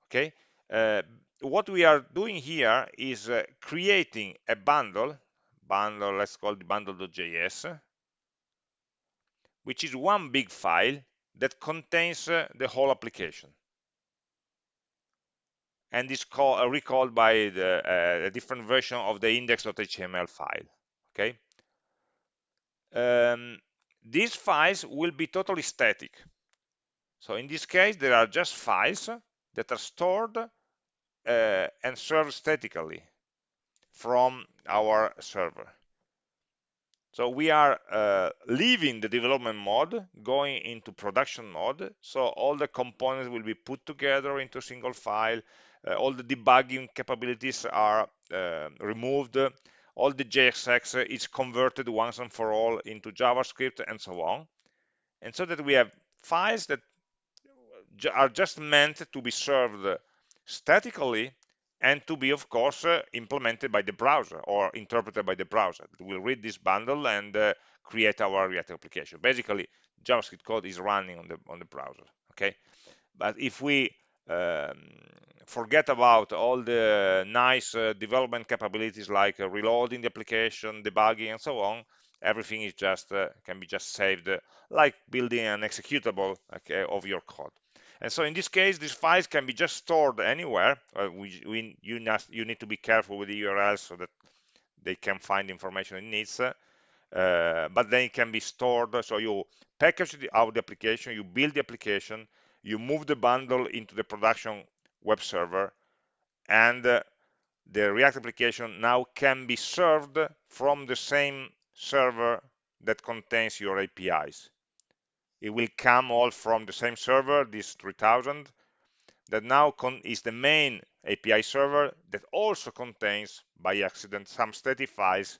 Okay, uh, what we are doing here is uh, creating a bundle, bundle, let's call it bundle.js, which is one big file that contains uh, the whole application and is call, uh, recalled by the, uh, a different version of the index.html file. Okay. Um, these files will be totally static. So in this case, there are just files that are stored uh, and served statically from our server. So we are uh, leaving the development mode, going into production mode. So all the components will be put together into a single file. Uh, all the debugging capabilities are uh, removed. All the JSX is converted once and for all into JavaScript and so on. And so that we have files that are just meant to be served statically and to be, of course, uh, implemented by the browser or interpreted by the browser. We'll read this bundle and uh, create our React application. Basically, JavaScript code is running on the on the browser. Okay, but if we um, forget about all the nice uh, development capabilities like uh, reloading the application, debugging, and so on, everything is just uh, can be just saved like building an executable okay, of your code. And so in this case, these files can be just stored anywhere. Uh, we, we, you, you, need to be careful with the URLs so that they can find information it needs. Uh, but then it can be stored. So you package the, out the application, you build the application, you move the bundle into the production web server, and uh, the React application now can be served from the same server that contains your APIs. It will come all from the same server, this 3000, that now is the main API server that also contains, by accident, some static files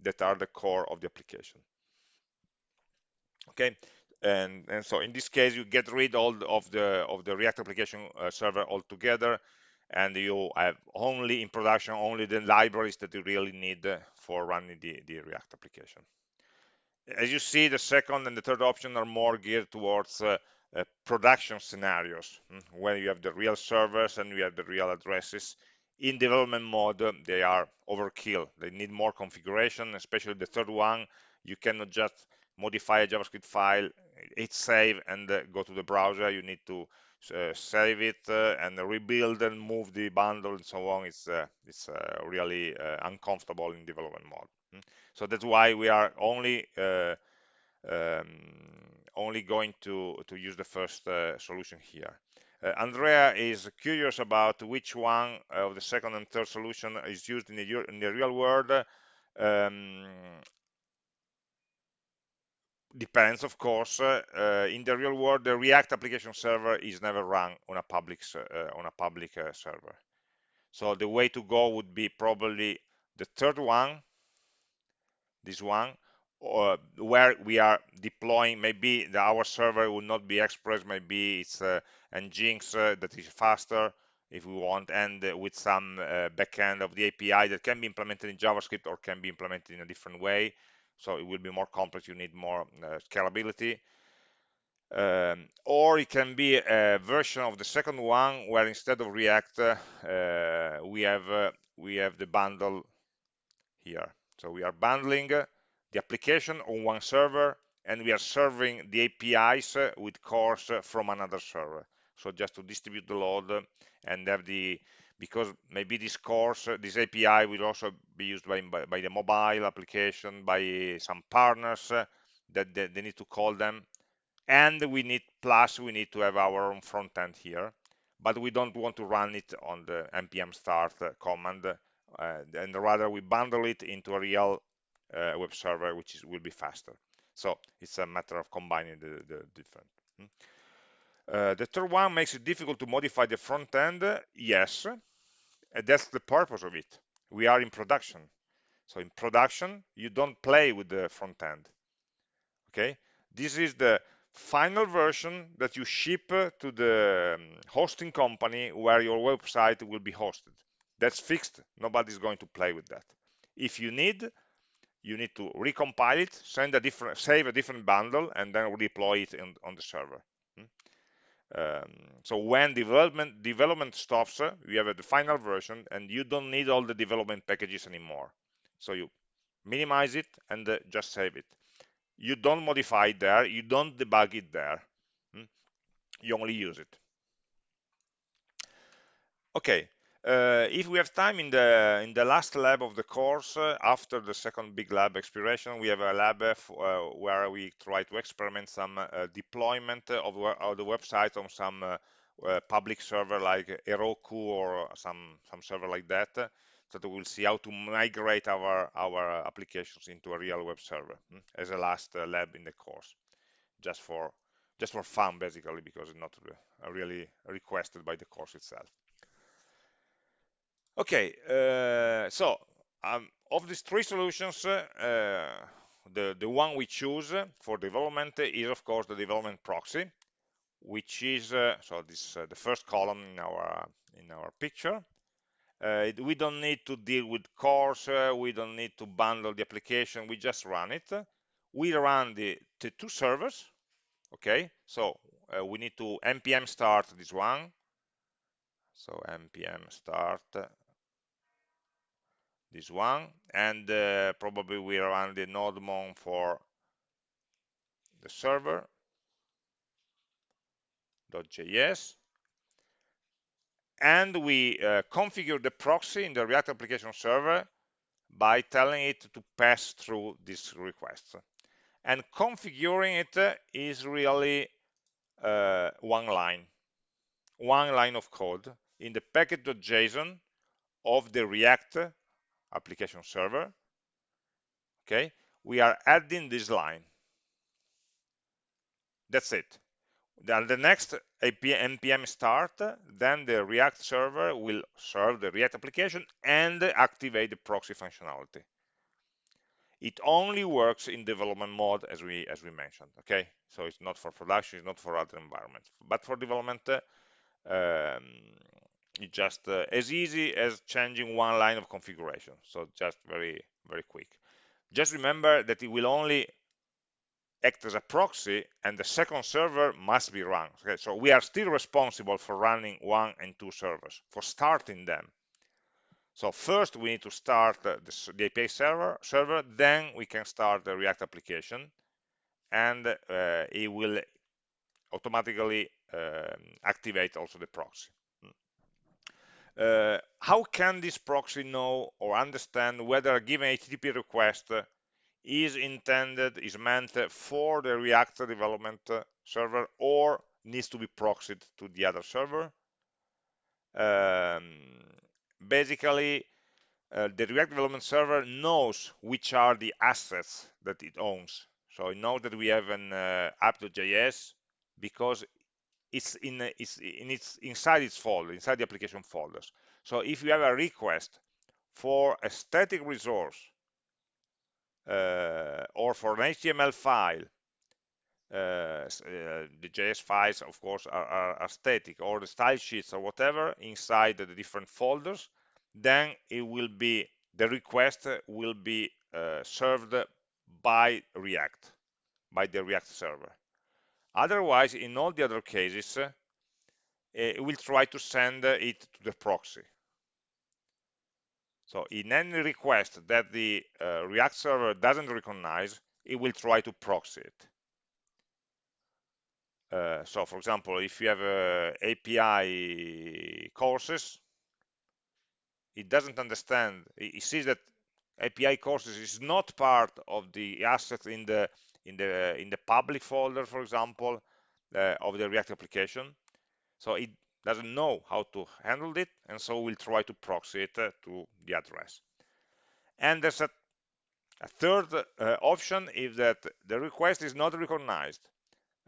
that are the core of the application. Okay, and and so in this case you get rid all of the of the React application uh, server altogether, and you have only in production only the libraries that you really need for running the, the React application. As you see, the second and the third option are more geared towards uh, uh, production scenarios, mm, where you have the real servers and you have the real addresses. In development mode, they are overkill. They need more configuration, especially the third one. You cannot just modify a JavaScript file, hit save, and uh, go to the browser. You need to uh, save it uh, and rebuild and move the bundle and so on. It's it's really uncomfortable in development mode. Mm. So that's why we are only um, only going to to use the first solution here. Uh, Andrea is curious about which one of the second and third solution is used in the, in the real world. Um, depends of course uh, in the real world the react application server is never run on a public uh, on a public uh, server. So the way to go would be probably the third one this one or where we are deploying maybe the, our server will not be express maybe it's uh, nginx uh, that is faster if we want and uh, with some uh, backend of the api that can be implemented in javascript or can be implemented in a different way so it will be more complex you need more uh, scalability. Um, or it can be a version of the second one where instead of react uh, we have uh, we have the bundle here. So we are bundling the application on one server and we are serving the apis with CORS from another server. So just to distribute the load and have the because maybe this course, this API will also be used by, by, by the mobile application, by some partners uh, that they, they, need to call them. And we need, plus we need to have our own front end here, but we don't want to run it on the npm start uh, command, uh, and rather we bundle it into a real uh, web server, which is, will be faster. So it's a matter of combining the, the different. Hmm. Uh, the third one makes it difficult to modify the front end. Yes, and that's the purpose of it. We are in production. So in production, you don't play with the front end. Okay, this is the final version that you ship to the um, hosting company where your website will be hosted. That's fixed. Nobody's going to play with that. If you need, you need to recompile it, send a different, save a different bundle, and then redeploy it in, on the server. Um, so when development development stops, uh, you have the final version, and you don't need all the development packages anymore. So you minimize it and uh, just save it. You don't modify it there. You don't debug it there. Hmm? You only use it. Okay, uh, if we have time in the in the last lab of the course, uh, after the second big lab expiration, we have a lab uh, uh where we try to experiment some uh, deployment of, of, the website on some uh, public server like Heroku or some some server like that. So that we'll see how to migrate our our applications into a real web server hmm, as a last lab in the course, just for just for fun basically because it's not really requested by the course itself. Okay, uh, so um, of these three solutions, uh, the, the one we choose for development is of course the development proxy, which is, uh, so this uh, the first column in our, in our picture. Uh, we don't need to deal with CORS, uh, we don't need to bundle the application, we just run it. We run the, the two servers, okay? So we need to npm start this one, so npm start this one and uh, probably we run the nodemon for the server .js and we uh, configure the proxy in the React application server by telling it to pass through this request. And configuring it is really uh, one line one line of code in the package.json of the React application server okay? We are adding this line. That's it. Then the next npm start then the react server will serve the react application and activate the proxy functionality. It only works in development mode as we as we mentioned okay? So it's not for production it's not for other environments. But for development um, it's just uh, as easy as changing one line of configuration. So just very very quick. Just remember that it will only act as a proxy and the second server must be run. Okay so we are still responsible for running one and two servers for starting them. So first we need to start the, the API server server then we can start the React application and uh, it will automatically um, activate also the proxy uh, how can this proxy know or understand whether a given HTTP request is intended, is meant for the React development server or needs to be proxied to the other server? Um, basically, uh, the React development server knows which are the assets that it owns. So it knows that we have an uh, app.js because it's in it's in its inside its folder, inside the application folders. So if you have a request for a static resource uh, or for an HTML file, uh, uh, the JS files, of course, are, are, are, static, or the style sheets or whatever inside the different folders, then it will be the request will be uh, served by React, by the React server. Otherwise, in all the other cases, uh, it will try to send it to the proxy. So in any request that the uh, React server doesn't recognize, it will try to proxy it. Uh, so for example, if you have uh, API courses, it doesn't understand, it sees that API courses is not part of the assets in the in the in the public folder, for example, uh, of the React application. So it doesn't know how to handle it, and so we'll try to proxy it uh, to the address. And there's a, a third uh, option if that the request is not recognized.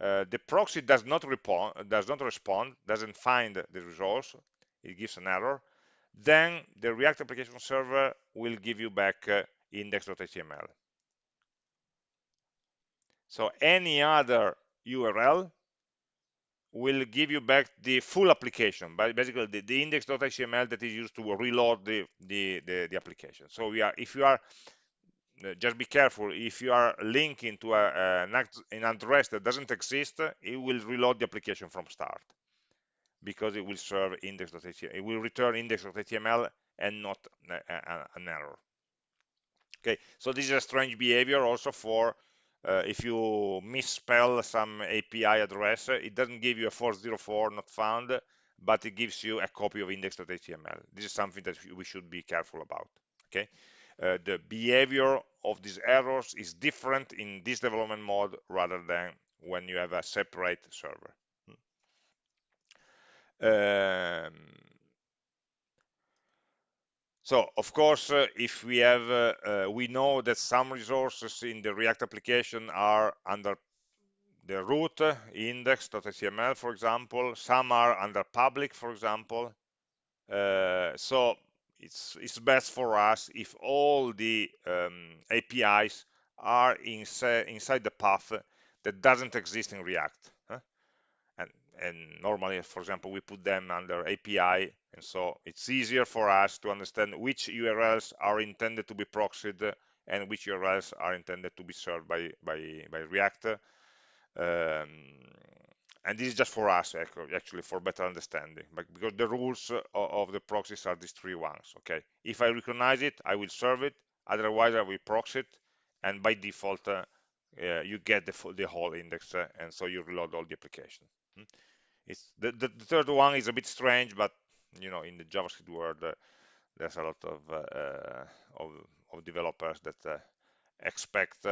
Uh, the proxy does not, respond, does not respond, doesn't find the resource, it gives an error, then the React application server will give you back uh, index.html. So any other URL will give you back the full application, but basically the, the index.html that is used to reload the, the, the, the application. So we are, if you are, uh, just be careful, if you are linking to a, uh, a, an address that doesn't exist, it will reload the application from start because it will serve index.html. It will return index.html and not a, an error. Okay, so this is a strange behavior also for uh, if you misspell some API address, it doesn't give you a 404 not found, but it gives you a copy of index.html. This is something that we should be careful about. Okay, uh, the behavior of these errors is different in this development mode rather than when you have a separate server. Um, so of course, uh, if we have, uh, uh, we know that some resources in the React application are under the root index.html, for example. Some are under public, for example. Uh, so it's it's best for us if all the um, APIs are inside inside the path that doesn't exist in React. And normally, for example, we put them under API and so it's easier for us to understand which URLs are intended to be proxied and which URLs are intended to be served by, by, by React. Um, and this is just for us, actually, for better understanding, because the rules of the proxies are these three ones, okay? If I recognize it, I will serve it, otherwise I will proxy it, and by default, uh, uh, you get the, the whole index, uh, and so you reload all the application. Hmm? It's the, the, the, third one is a bit strange, but you know in the javascript world uh, there's a lot of uh, uh, of, of, developers that expect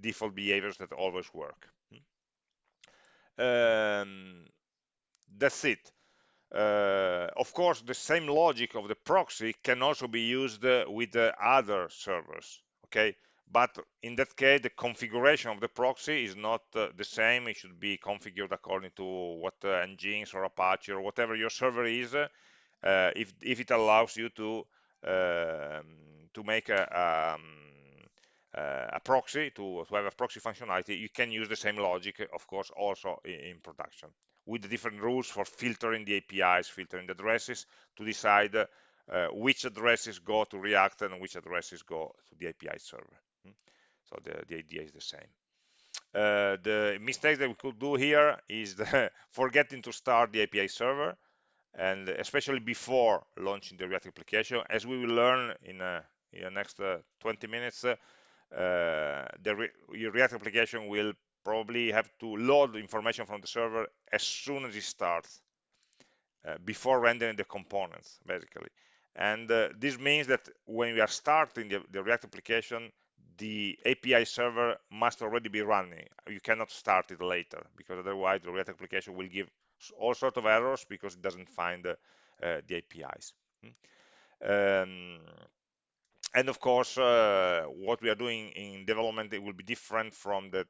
default behaviors that always work. Um, that's it. Uh, of course the same logic of the proxy can also be used uh, with uh, other servers okay but in that case the configuration of the proxy is not uh, the same it should be configured according to what uh, or apache or whatever your server is uh, if, if it allows you to um, to make a, um, uh, a proxy to, to have a proxy functionality you can use the same logic of course also in, in production with the different rules for filtering the APIs, filtering the addresses to decide uh, which addresses go to React and which addresses go to the API server. Hmm? So the, the idea is the same. Uh, the mistake that we could do here is [laughs] forgetting to start the API server and especially before launching the React application. As we will learn in, uh, in the next uh, 20 minutes, uh, the Re React application will probably have to load information from the server as soon as it starts, uh, before rendering the components, basically. And this means that when we are starting the, the React application, the API server must already be running. You cannot start it later because otherwise the React application will give all sorts of errors because it doesn't find uh, the APIs. Hmm. Um, and of course, uh, what we are doing in development it will be different from the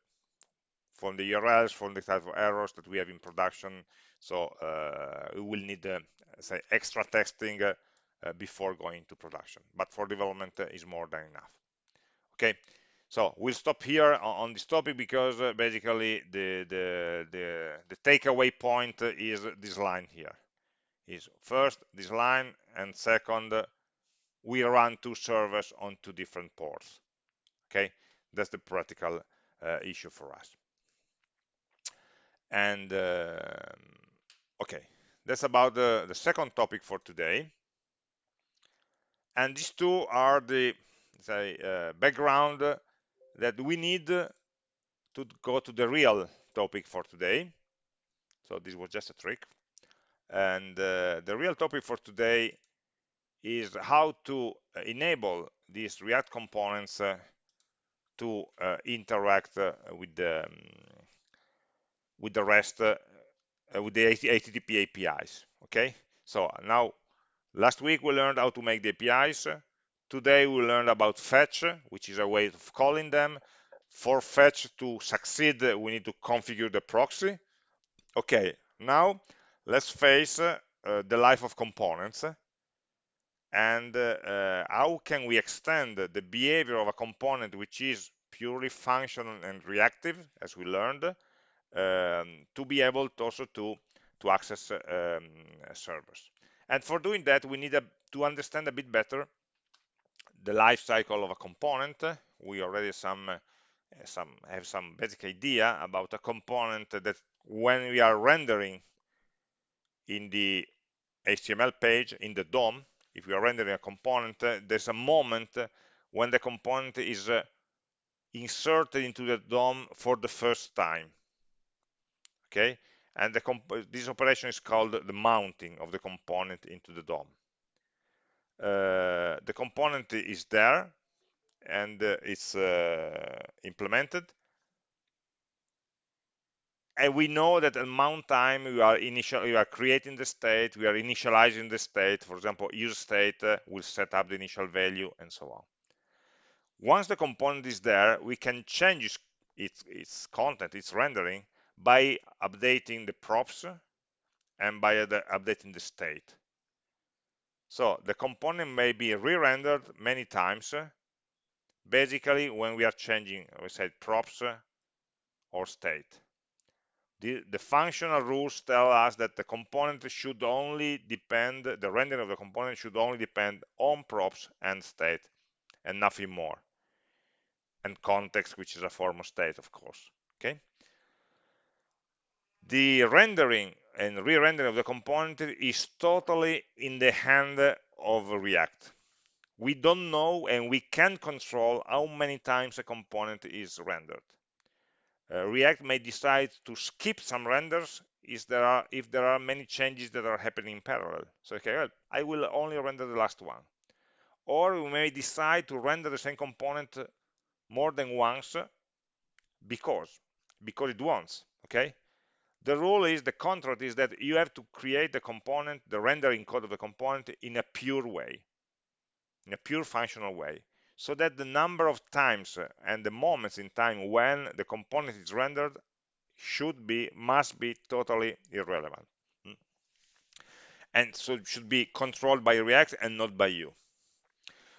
from the URLs, from the type of errors that we have in production. So uh, we will need, uh, say, extra testing uh, before going to production. But for development is more than enough. Okay, so we'll stop here on, this topic because uh, basically the, the, the, the takeaway point is this line here. Is first this line and second we run two servers on two different ports. Okay, that's the practical uh, issue for us and uh, okay that's about the, the second topic for today and these two are the say uh, background that we need to go to the real topic for today so this was just a trick and uh, the real topic for today is how to enable these react components uh, to uh, interact uh, with the um, with the rest uh, uh with the HTTP APIs. Okay, so now last week we learned how to make the APIs. Today we learned about fetch, which is a way of calling them. For fetch to succeed, we need to configure the proxy. Okay, now let's face uh, the life of components and uh, how can we extend the behavior of a component which is purely functional and reactive, as we learned, um, to be able to also to to access um, servers. And for doing that, we need a, to understand a bit better the life cycle of a component. We already some uh, some have some basic idea about a component that when we are rendering in the HTML page in the DOM, if we are rendering a component, uh, there's a moment when the component is uh, inserted into the DOM for the first time okay and this operation is called the mounting of the component into the DOM the component is there and uh, it's uh, implemented. And we know that at mount time we are initial we are creating the state we are initializing the state. For example use state uh, will set up the initial value and so on. Once the component is there we can change its its content its rendering by updating the props and by the, updating the state. So the component may be re-rendered many times, uh, basically when we are changing, we said props uh, or state. The, the, functional rules tell us that the component should only depend, the rendering of the component should only depend on props and state and nothing more. And context, which is a form of state, of course. Okay the rendering and re-rendering of the component is totally in the hand of React. We don't know and we can't control how many times a component is rendered. Uh, React may decide to skip some renders if there are if there are many changes that are happening in parallel. So okay, well, I will only render the last one. Or we may decide to render the same component more than once because because it wants. Okay, the rule is, the contract is that you have to create the component, the rendering code of the component in a pure way, in a pure functional way, so that the number of times and the moments in time when the component is rendered should be, must be totally irrelevant. Hmm. And so it should be controlled by React and not by you.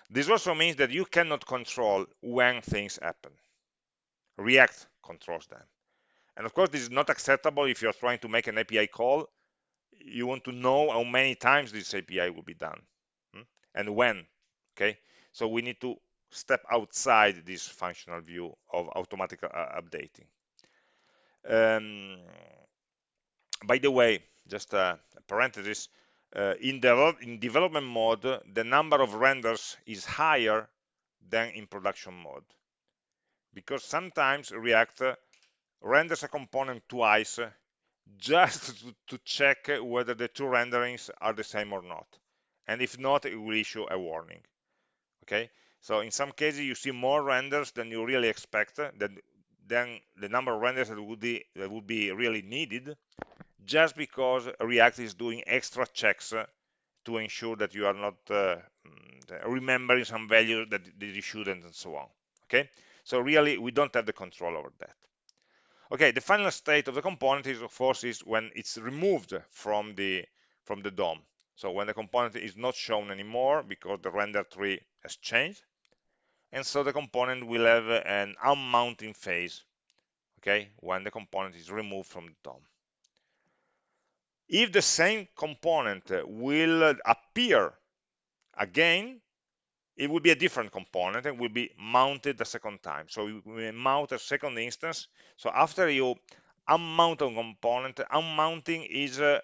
This also means that you cannot control when things happen. React controls them And of course, this is not acceptable if you're trying to make an API call. You want to know how many times this API will be done hmm? and when. Okay, so we need to step outside this functional view of automatic uh, updating. Um, by the way, just a parenthesis, uh, in, in development mode, the number of renders is higher than in production mode. Because sometimes React renders a component twice just to, to check whether the two renderings are the same or not. And if not, it will issue a warning. Okay, so in some cases you see more renders than you really expect, than, than the number of renders that would be that would be really needed, just because React is doing extra checks to ensure that you are not uh, mm, remembering some value that, that you shouldn't and so on. Okay, so really we don't have the control over that. Okay, the final state of the component is of course is when it's removed from the from the DOM. So when the component is not shown anymore because the render tree has changed, and so the component will have an unmounting phase. Okay, when the component is removed from the DOM. If the same component will appear again, it will be a different component and will be mounted a second time. So we mount a second instance. So after you unmount a component, unmounting is uh,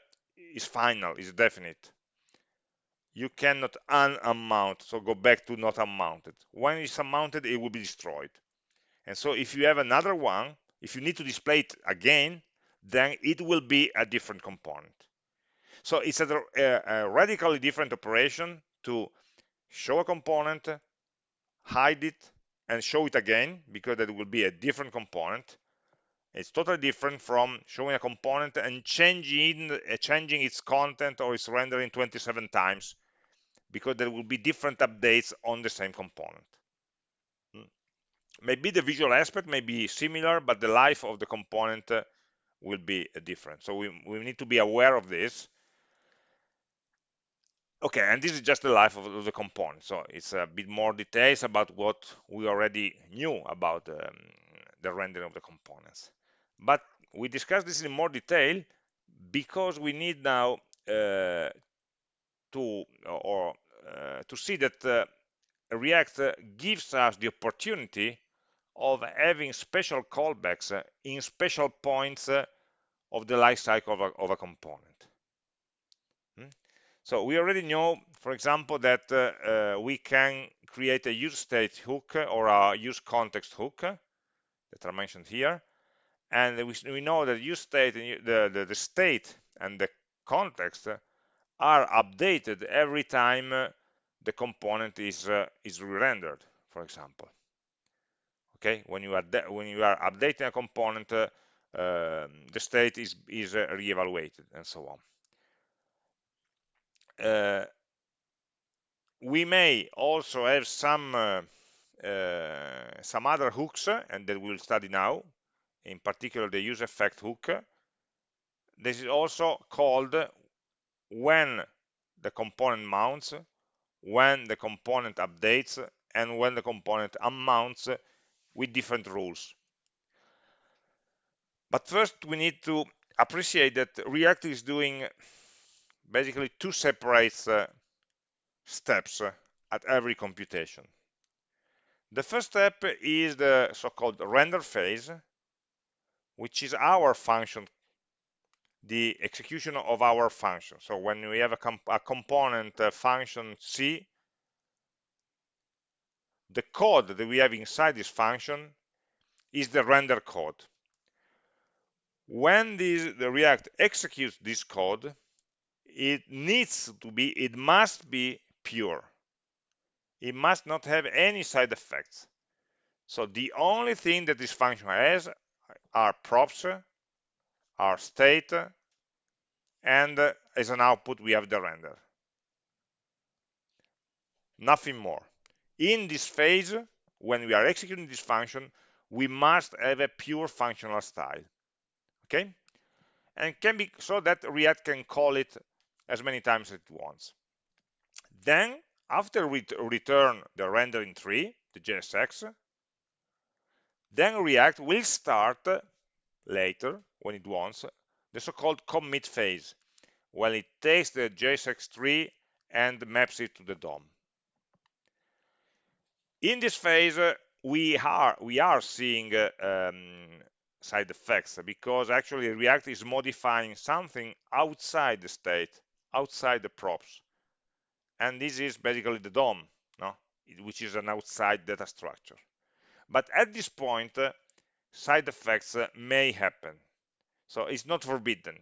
is final, is definite. You cannot un-unmount, so go back to not unmounted. When it's unmounted, it will be destroyed. And so if you have another one, if you need to display it again, then it will be a different component. So it's a, a, a radically different operation to show a component, hide it, and show it again, because that will be a different component. It's totally different from showing a component and changing, uh, changing its content or its rendering 27 times, because there will be different updates on the same component. Hmm. Maybe the visual aspect may be similar, but the life of the component uh, will be different. So we, we need to be aware of this okay and this is just the life of the component so it's a bit more details about what we already knew about um, the rendering of the components but we discussed this in more detail because we need now uh, to or uh, to see that uh, React gives us the opportunity of having special callbacks in special points of the life cycle of a, of a component. So we already know, for example, that uh, uh, we can create a use state hook or a use context hook that are mentioned here. And we, we know that use state, the, the, the state and the context are updated every time the component is, uh, is re-rendered, for example. Okay, when you are when you are updating a component, uh, um, the state is is uh, re-evaluated and so on uh, we may also have some uh, uh, some other hooks and that we'll study now. In particular the use effect hook. This is also called when the component mounts when the component updates and when the component unmounts with different rules. But first we need to appreciate that react is doing basically two separate uh, steps uh, at every computation. The first step is the so-called render phase, which is our function, the execution of our function. So when we have a, comp a component uh, function C, the code that we have inside this function is the render code. When this, the React executes this code, it needs to be, it must be pure. It must not have any side effects. So the only thing that this function has are props, are state, and as an output we have the render. Nothing more. In this phase, when we are executing this function, we must have a pure functional style. Okay? And can be so that React can call it as many times as it wants. Then, after we return the rendering tree, the JSX, then React will start later when it wants the so-called commit phase when it takes the JSX tree and maps it to the DOM. In this phase, uh, we are we are seeing uh, um, side effects because actually React is modifying something outside the state, outside the props, and this is basically the DOM, no? which is an outside data structure. But at this point, uh, side effects uh, may happen, so it's not forbidden.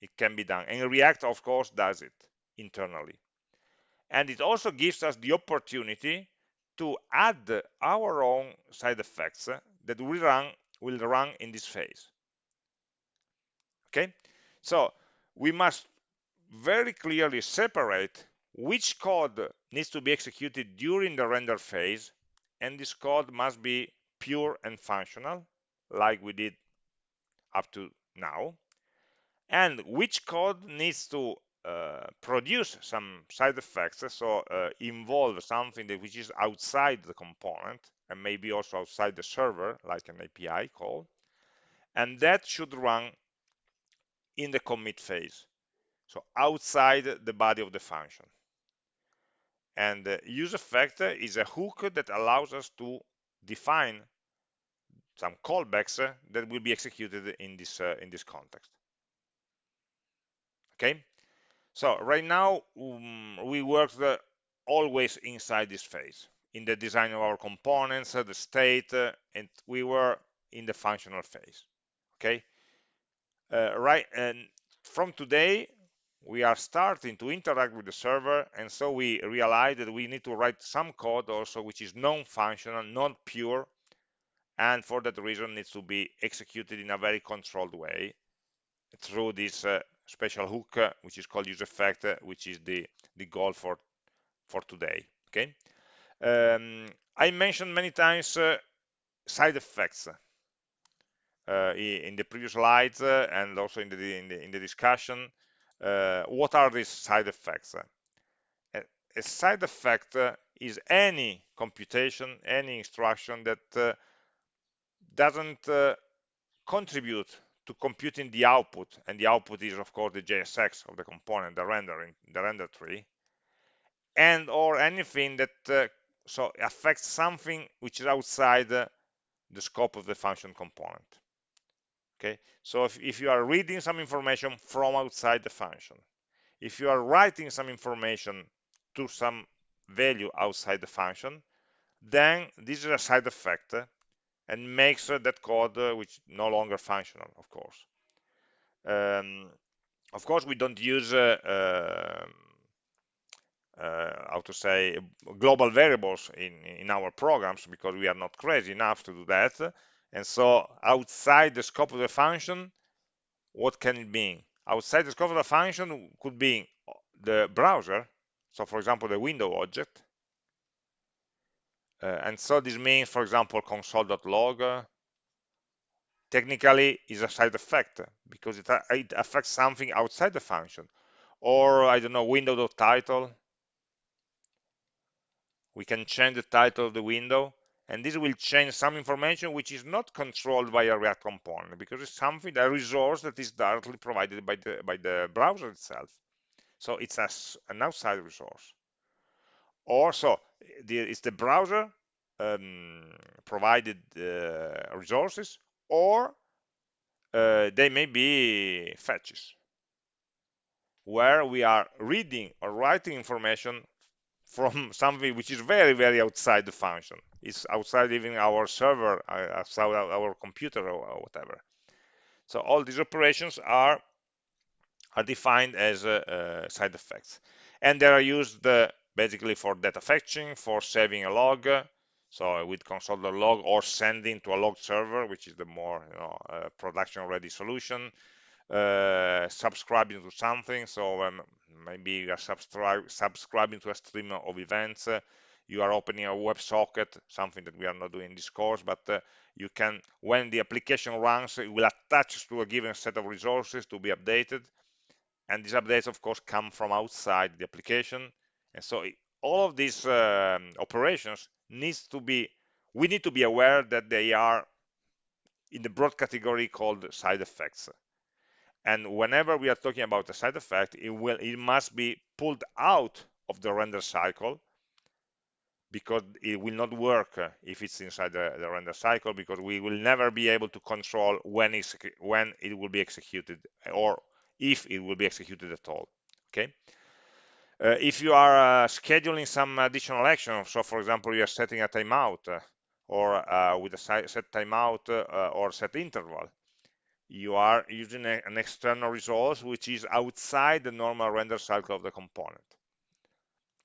It can be done, and React, of course, does it internally. And it also gives us the opportunity to add our own side effects that will run will run in this phase okay so we must very clearly separate which code needs to be executed during the render phase and this code must be pure and functional like we did up to now and which code needs to uh, produce some side effects, so uh, involve something that which is outside the component and maybe also outside the server, like an API call, and that should run in the commit phase, so outside the body of the function. And the use effect is a hook that allows us to define some callbacks that will be executed in this uh, in this context. Okay, so right now, um, we work the, always inside this phase, in the design of our components, uh, the state, uh, and we were in the functional phase. Okay, uh, right, and from today, we are starting to interact with the server, and so we realize that we need to write some code also which is non-functional, not pure, and for that reason needs to be executed in a very controlled way through this uh, special hook uh, which is called use effect uh, which is the the goal for for today okay? Um, i mentioned many times uh, side effects uh, in the previous slides uh, and also in the, in the, in the discussion uh, what are these side effects a, side effect is any computation any instruction that doesn't contribute to computing the output, and the output is of course the JSX of the component, the rendering, the render tree, and or anything that uh, so affects something which is outside uh, the scope of the function component. Okay, so if, if you are reading some information from outside the function, if you are writing some information to some value outside the function, then this is a side effect and makes uh, that code uh, which no longer functional, of course. Um, of course, we don't use uh, um, uh, how to say global variables in in our programs because we are not crazy enough to do that and so outside the scope of the function what can it mean outside the scope of the function could be the browser so for example the window object uh, and so this means, for example, console.log uh, technically is a side effect because it, it affects something outside the function. Or, I don't know, window.title. We can change the title of the window and this will change some information which is not controlled by a React component because it's something, a resource that is directly provided by the, by the browser itself. So it's a, an outside resource. Or so the, it's the browser um, provided uh, resources or uh, they may be fetches where we are reading or writing information from something which is very very outside the function it's outside even our server uh, outside our computer or whatever so all these operations are are defined as uh, uh, side effects and they are used uh, basically for data fetching, for saving a log, so with console.log or sending to a log server, which is the more you know, uh, production ready solution, uh, subscribing to something. So um, maybe you are subscribing to a stream of events. You are opening a WebSocket, something that we are not doing in this course, but uh, you can, when the application runs, it will attach to a given set of resources to be updated. And these updates, of course, come from outside the application and so all of these um, operations needs to be, we need to be aware that they are in the broad category called side effects. And whenever we are talking about a side effect, it will it must be pulled out of the render cycle because it will not work if it's inside the, the, render cycle because we will never be able to control when, when it will be executed or if it will be executed at all okay? Uh, if you are uh, scheduling some additional action so for example you are setting a timeout uh, or uh, with a set timeout uh, or set interval you are using a, an external resource which is outside the normal render cycle of the component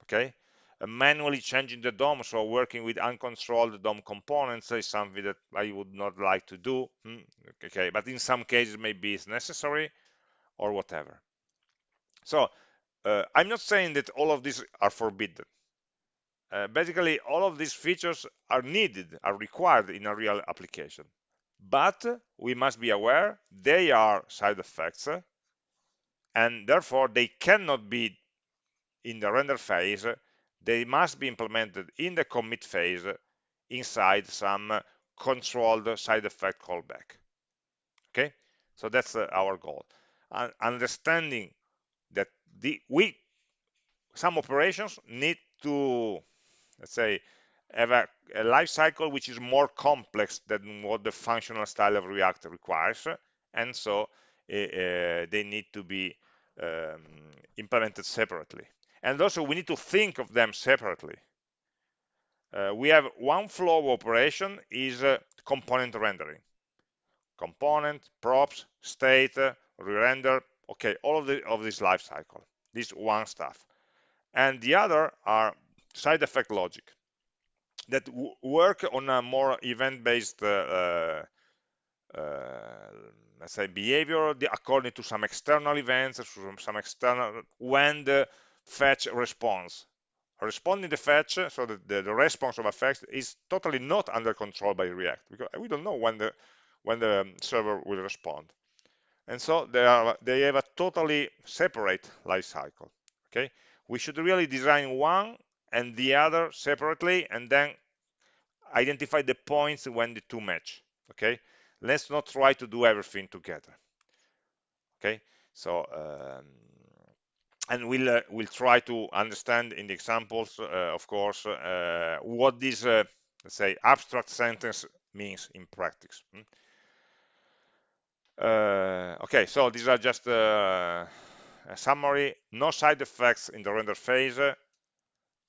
okay? uh, manually changing the DOM, so working with uncontrolled DOM components is something that I would not like to do. Hmm, okay, but in some cases maybe it's necessary or whatever. So uh, I'm not saying that all of these are forbidden. Uh, basically, all of these features are needed, are required in a real application. But we must be aware they are side effects, and therefore they cannot be in the render phase they must be implemented in the commit phase inside some controlled side effect callback. Okay, so that's uh, our goal. And understanding that the we some operations need to let's say have a, a life cycle which is more complex than what the functional style of React requires, and so uh, they need to be um, implemented separately and also we need to think of them separately. Uh, we have one flow of operation is uh, component rendering. Component props state uh, re-render okay all of the of this life cycle this one stuff. And the other are side effect logic that work on a more event-based uh, uh, let's say behavior according to some external events some external when the fetch response. Responding the fetch, so that the, the response of a fetch is totally not under control by React because we don't know when the when the server will respond. And so they are they have a totally separate life cycle. Okay, we should really design one and the other separately, and then identify the points when the two match. Okay, let's not try to do everything together. Okay, so um, and we'll uh, we'll try to understand in the examples, uh, of course, uh, what this uh, let's say abstract sentence means in practice. Hmm? Uh, okay, so these are just uh, a summary. No side effects in the render phase,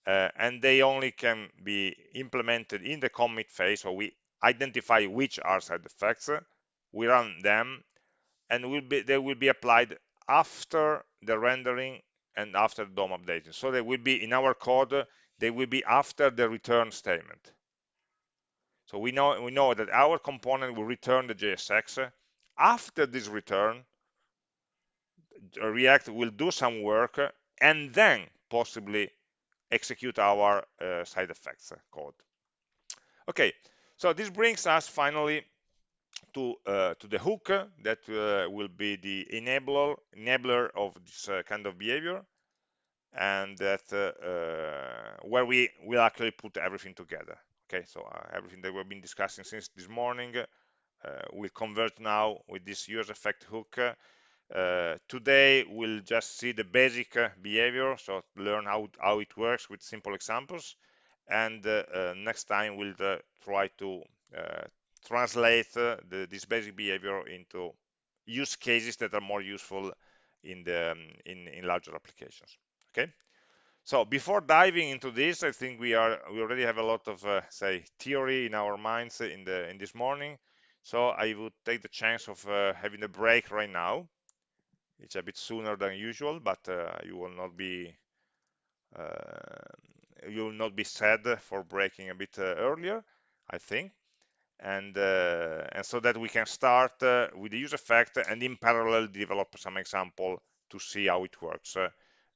and they only can be implemented in the commit phase. So we identify which are side effects, we run them, and will be they will be applied after the rendering and after the DOM updating. So they will be in our code, they will be after the return statement. So we know we know that our component will return the JSX. After this return, React will do some work and then possibly execute our uh, side effects code. Okay, so this brings us finally to uh, to the hook that uh, will be the enabler enabler of this uh, kind of behavior and that where we will actually put everything together. Okay so everything that we've been discussing since this morning will convert now with this use effect hook uh, today we'll just see the basic behavior so learn how, how it works with simple examples and uh, next time we'll try to translate the, this basic behavior into use cases that are more useful in the um, in, in larger applications okay? So before diving into this i think we are we already have a lot of uh, say theory in our minds in the in this morning. So i would take the chance of uh, having a break right now. It's a bit sooner than usual but uh, you will not be uh, you will not be sad for breaking a bit uh, earlier i think and uh, and so that we can start uh, with the use effect and in parallel develop some example to see how it works uh,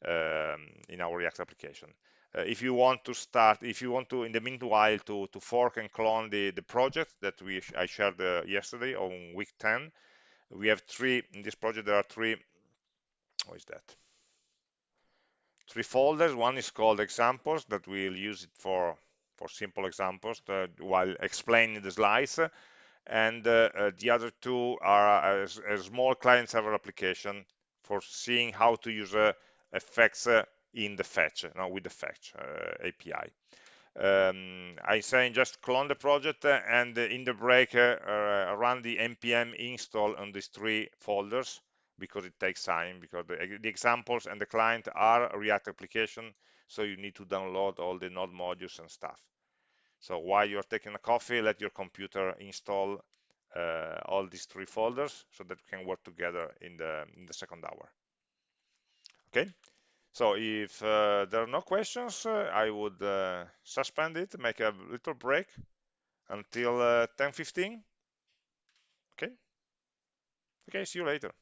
um, in our React application. Uh, if you want to start, if you want to, in the meanwhile, to, to fork and clone the, the project that we I shared uh, yesterday on week 10, we have three, in this project there are three, what is that? Three folders, one is called examples that we'll use it for, for simple examples to, while explaining the slides. and uh, uh, the other two are a, a, small client-server application for seeing how to use uh, effects uh, in the fetch, no, with the fetch uh, API. Um, I say just clone the project and in the break run the npm install on these three folders because it takes time because the, the, examples and the client are React application so you need to download all the node modules and stuff so while you're taking a coffee, let your computer install uh, all these three folders so that we can work together in the, in the second hour. Okay, so if uh, there are no questions, uh, I would uh, suspend it, make a little break until 10.15. Uh, okay, okay, see you later.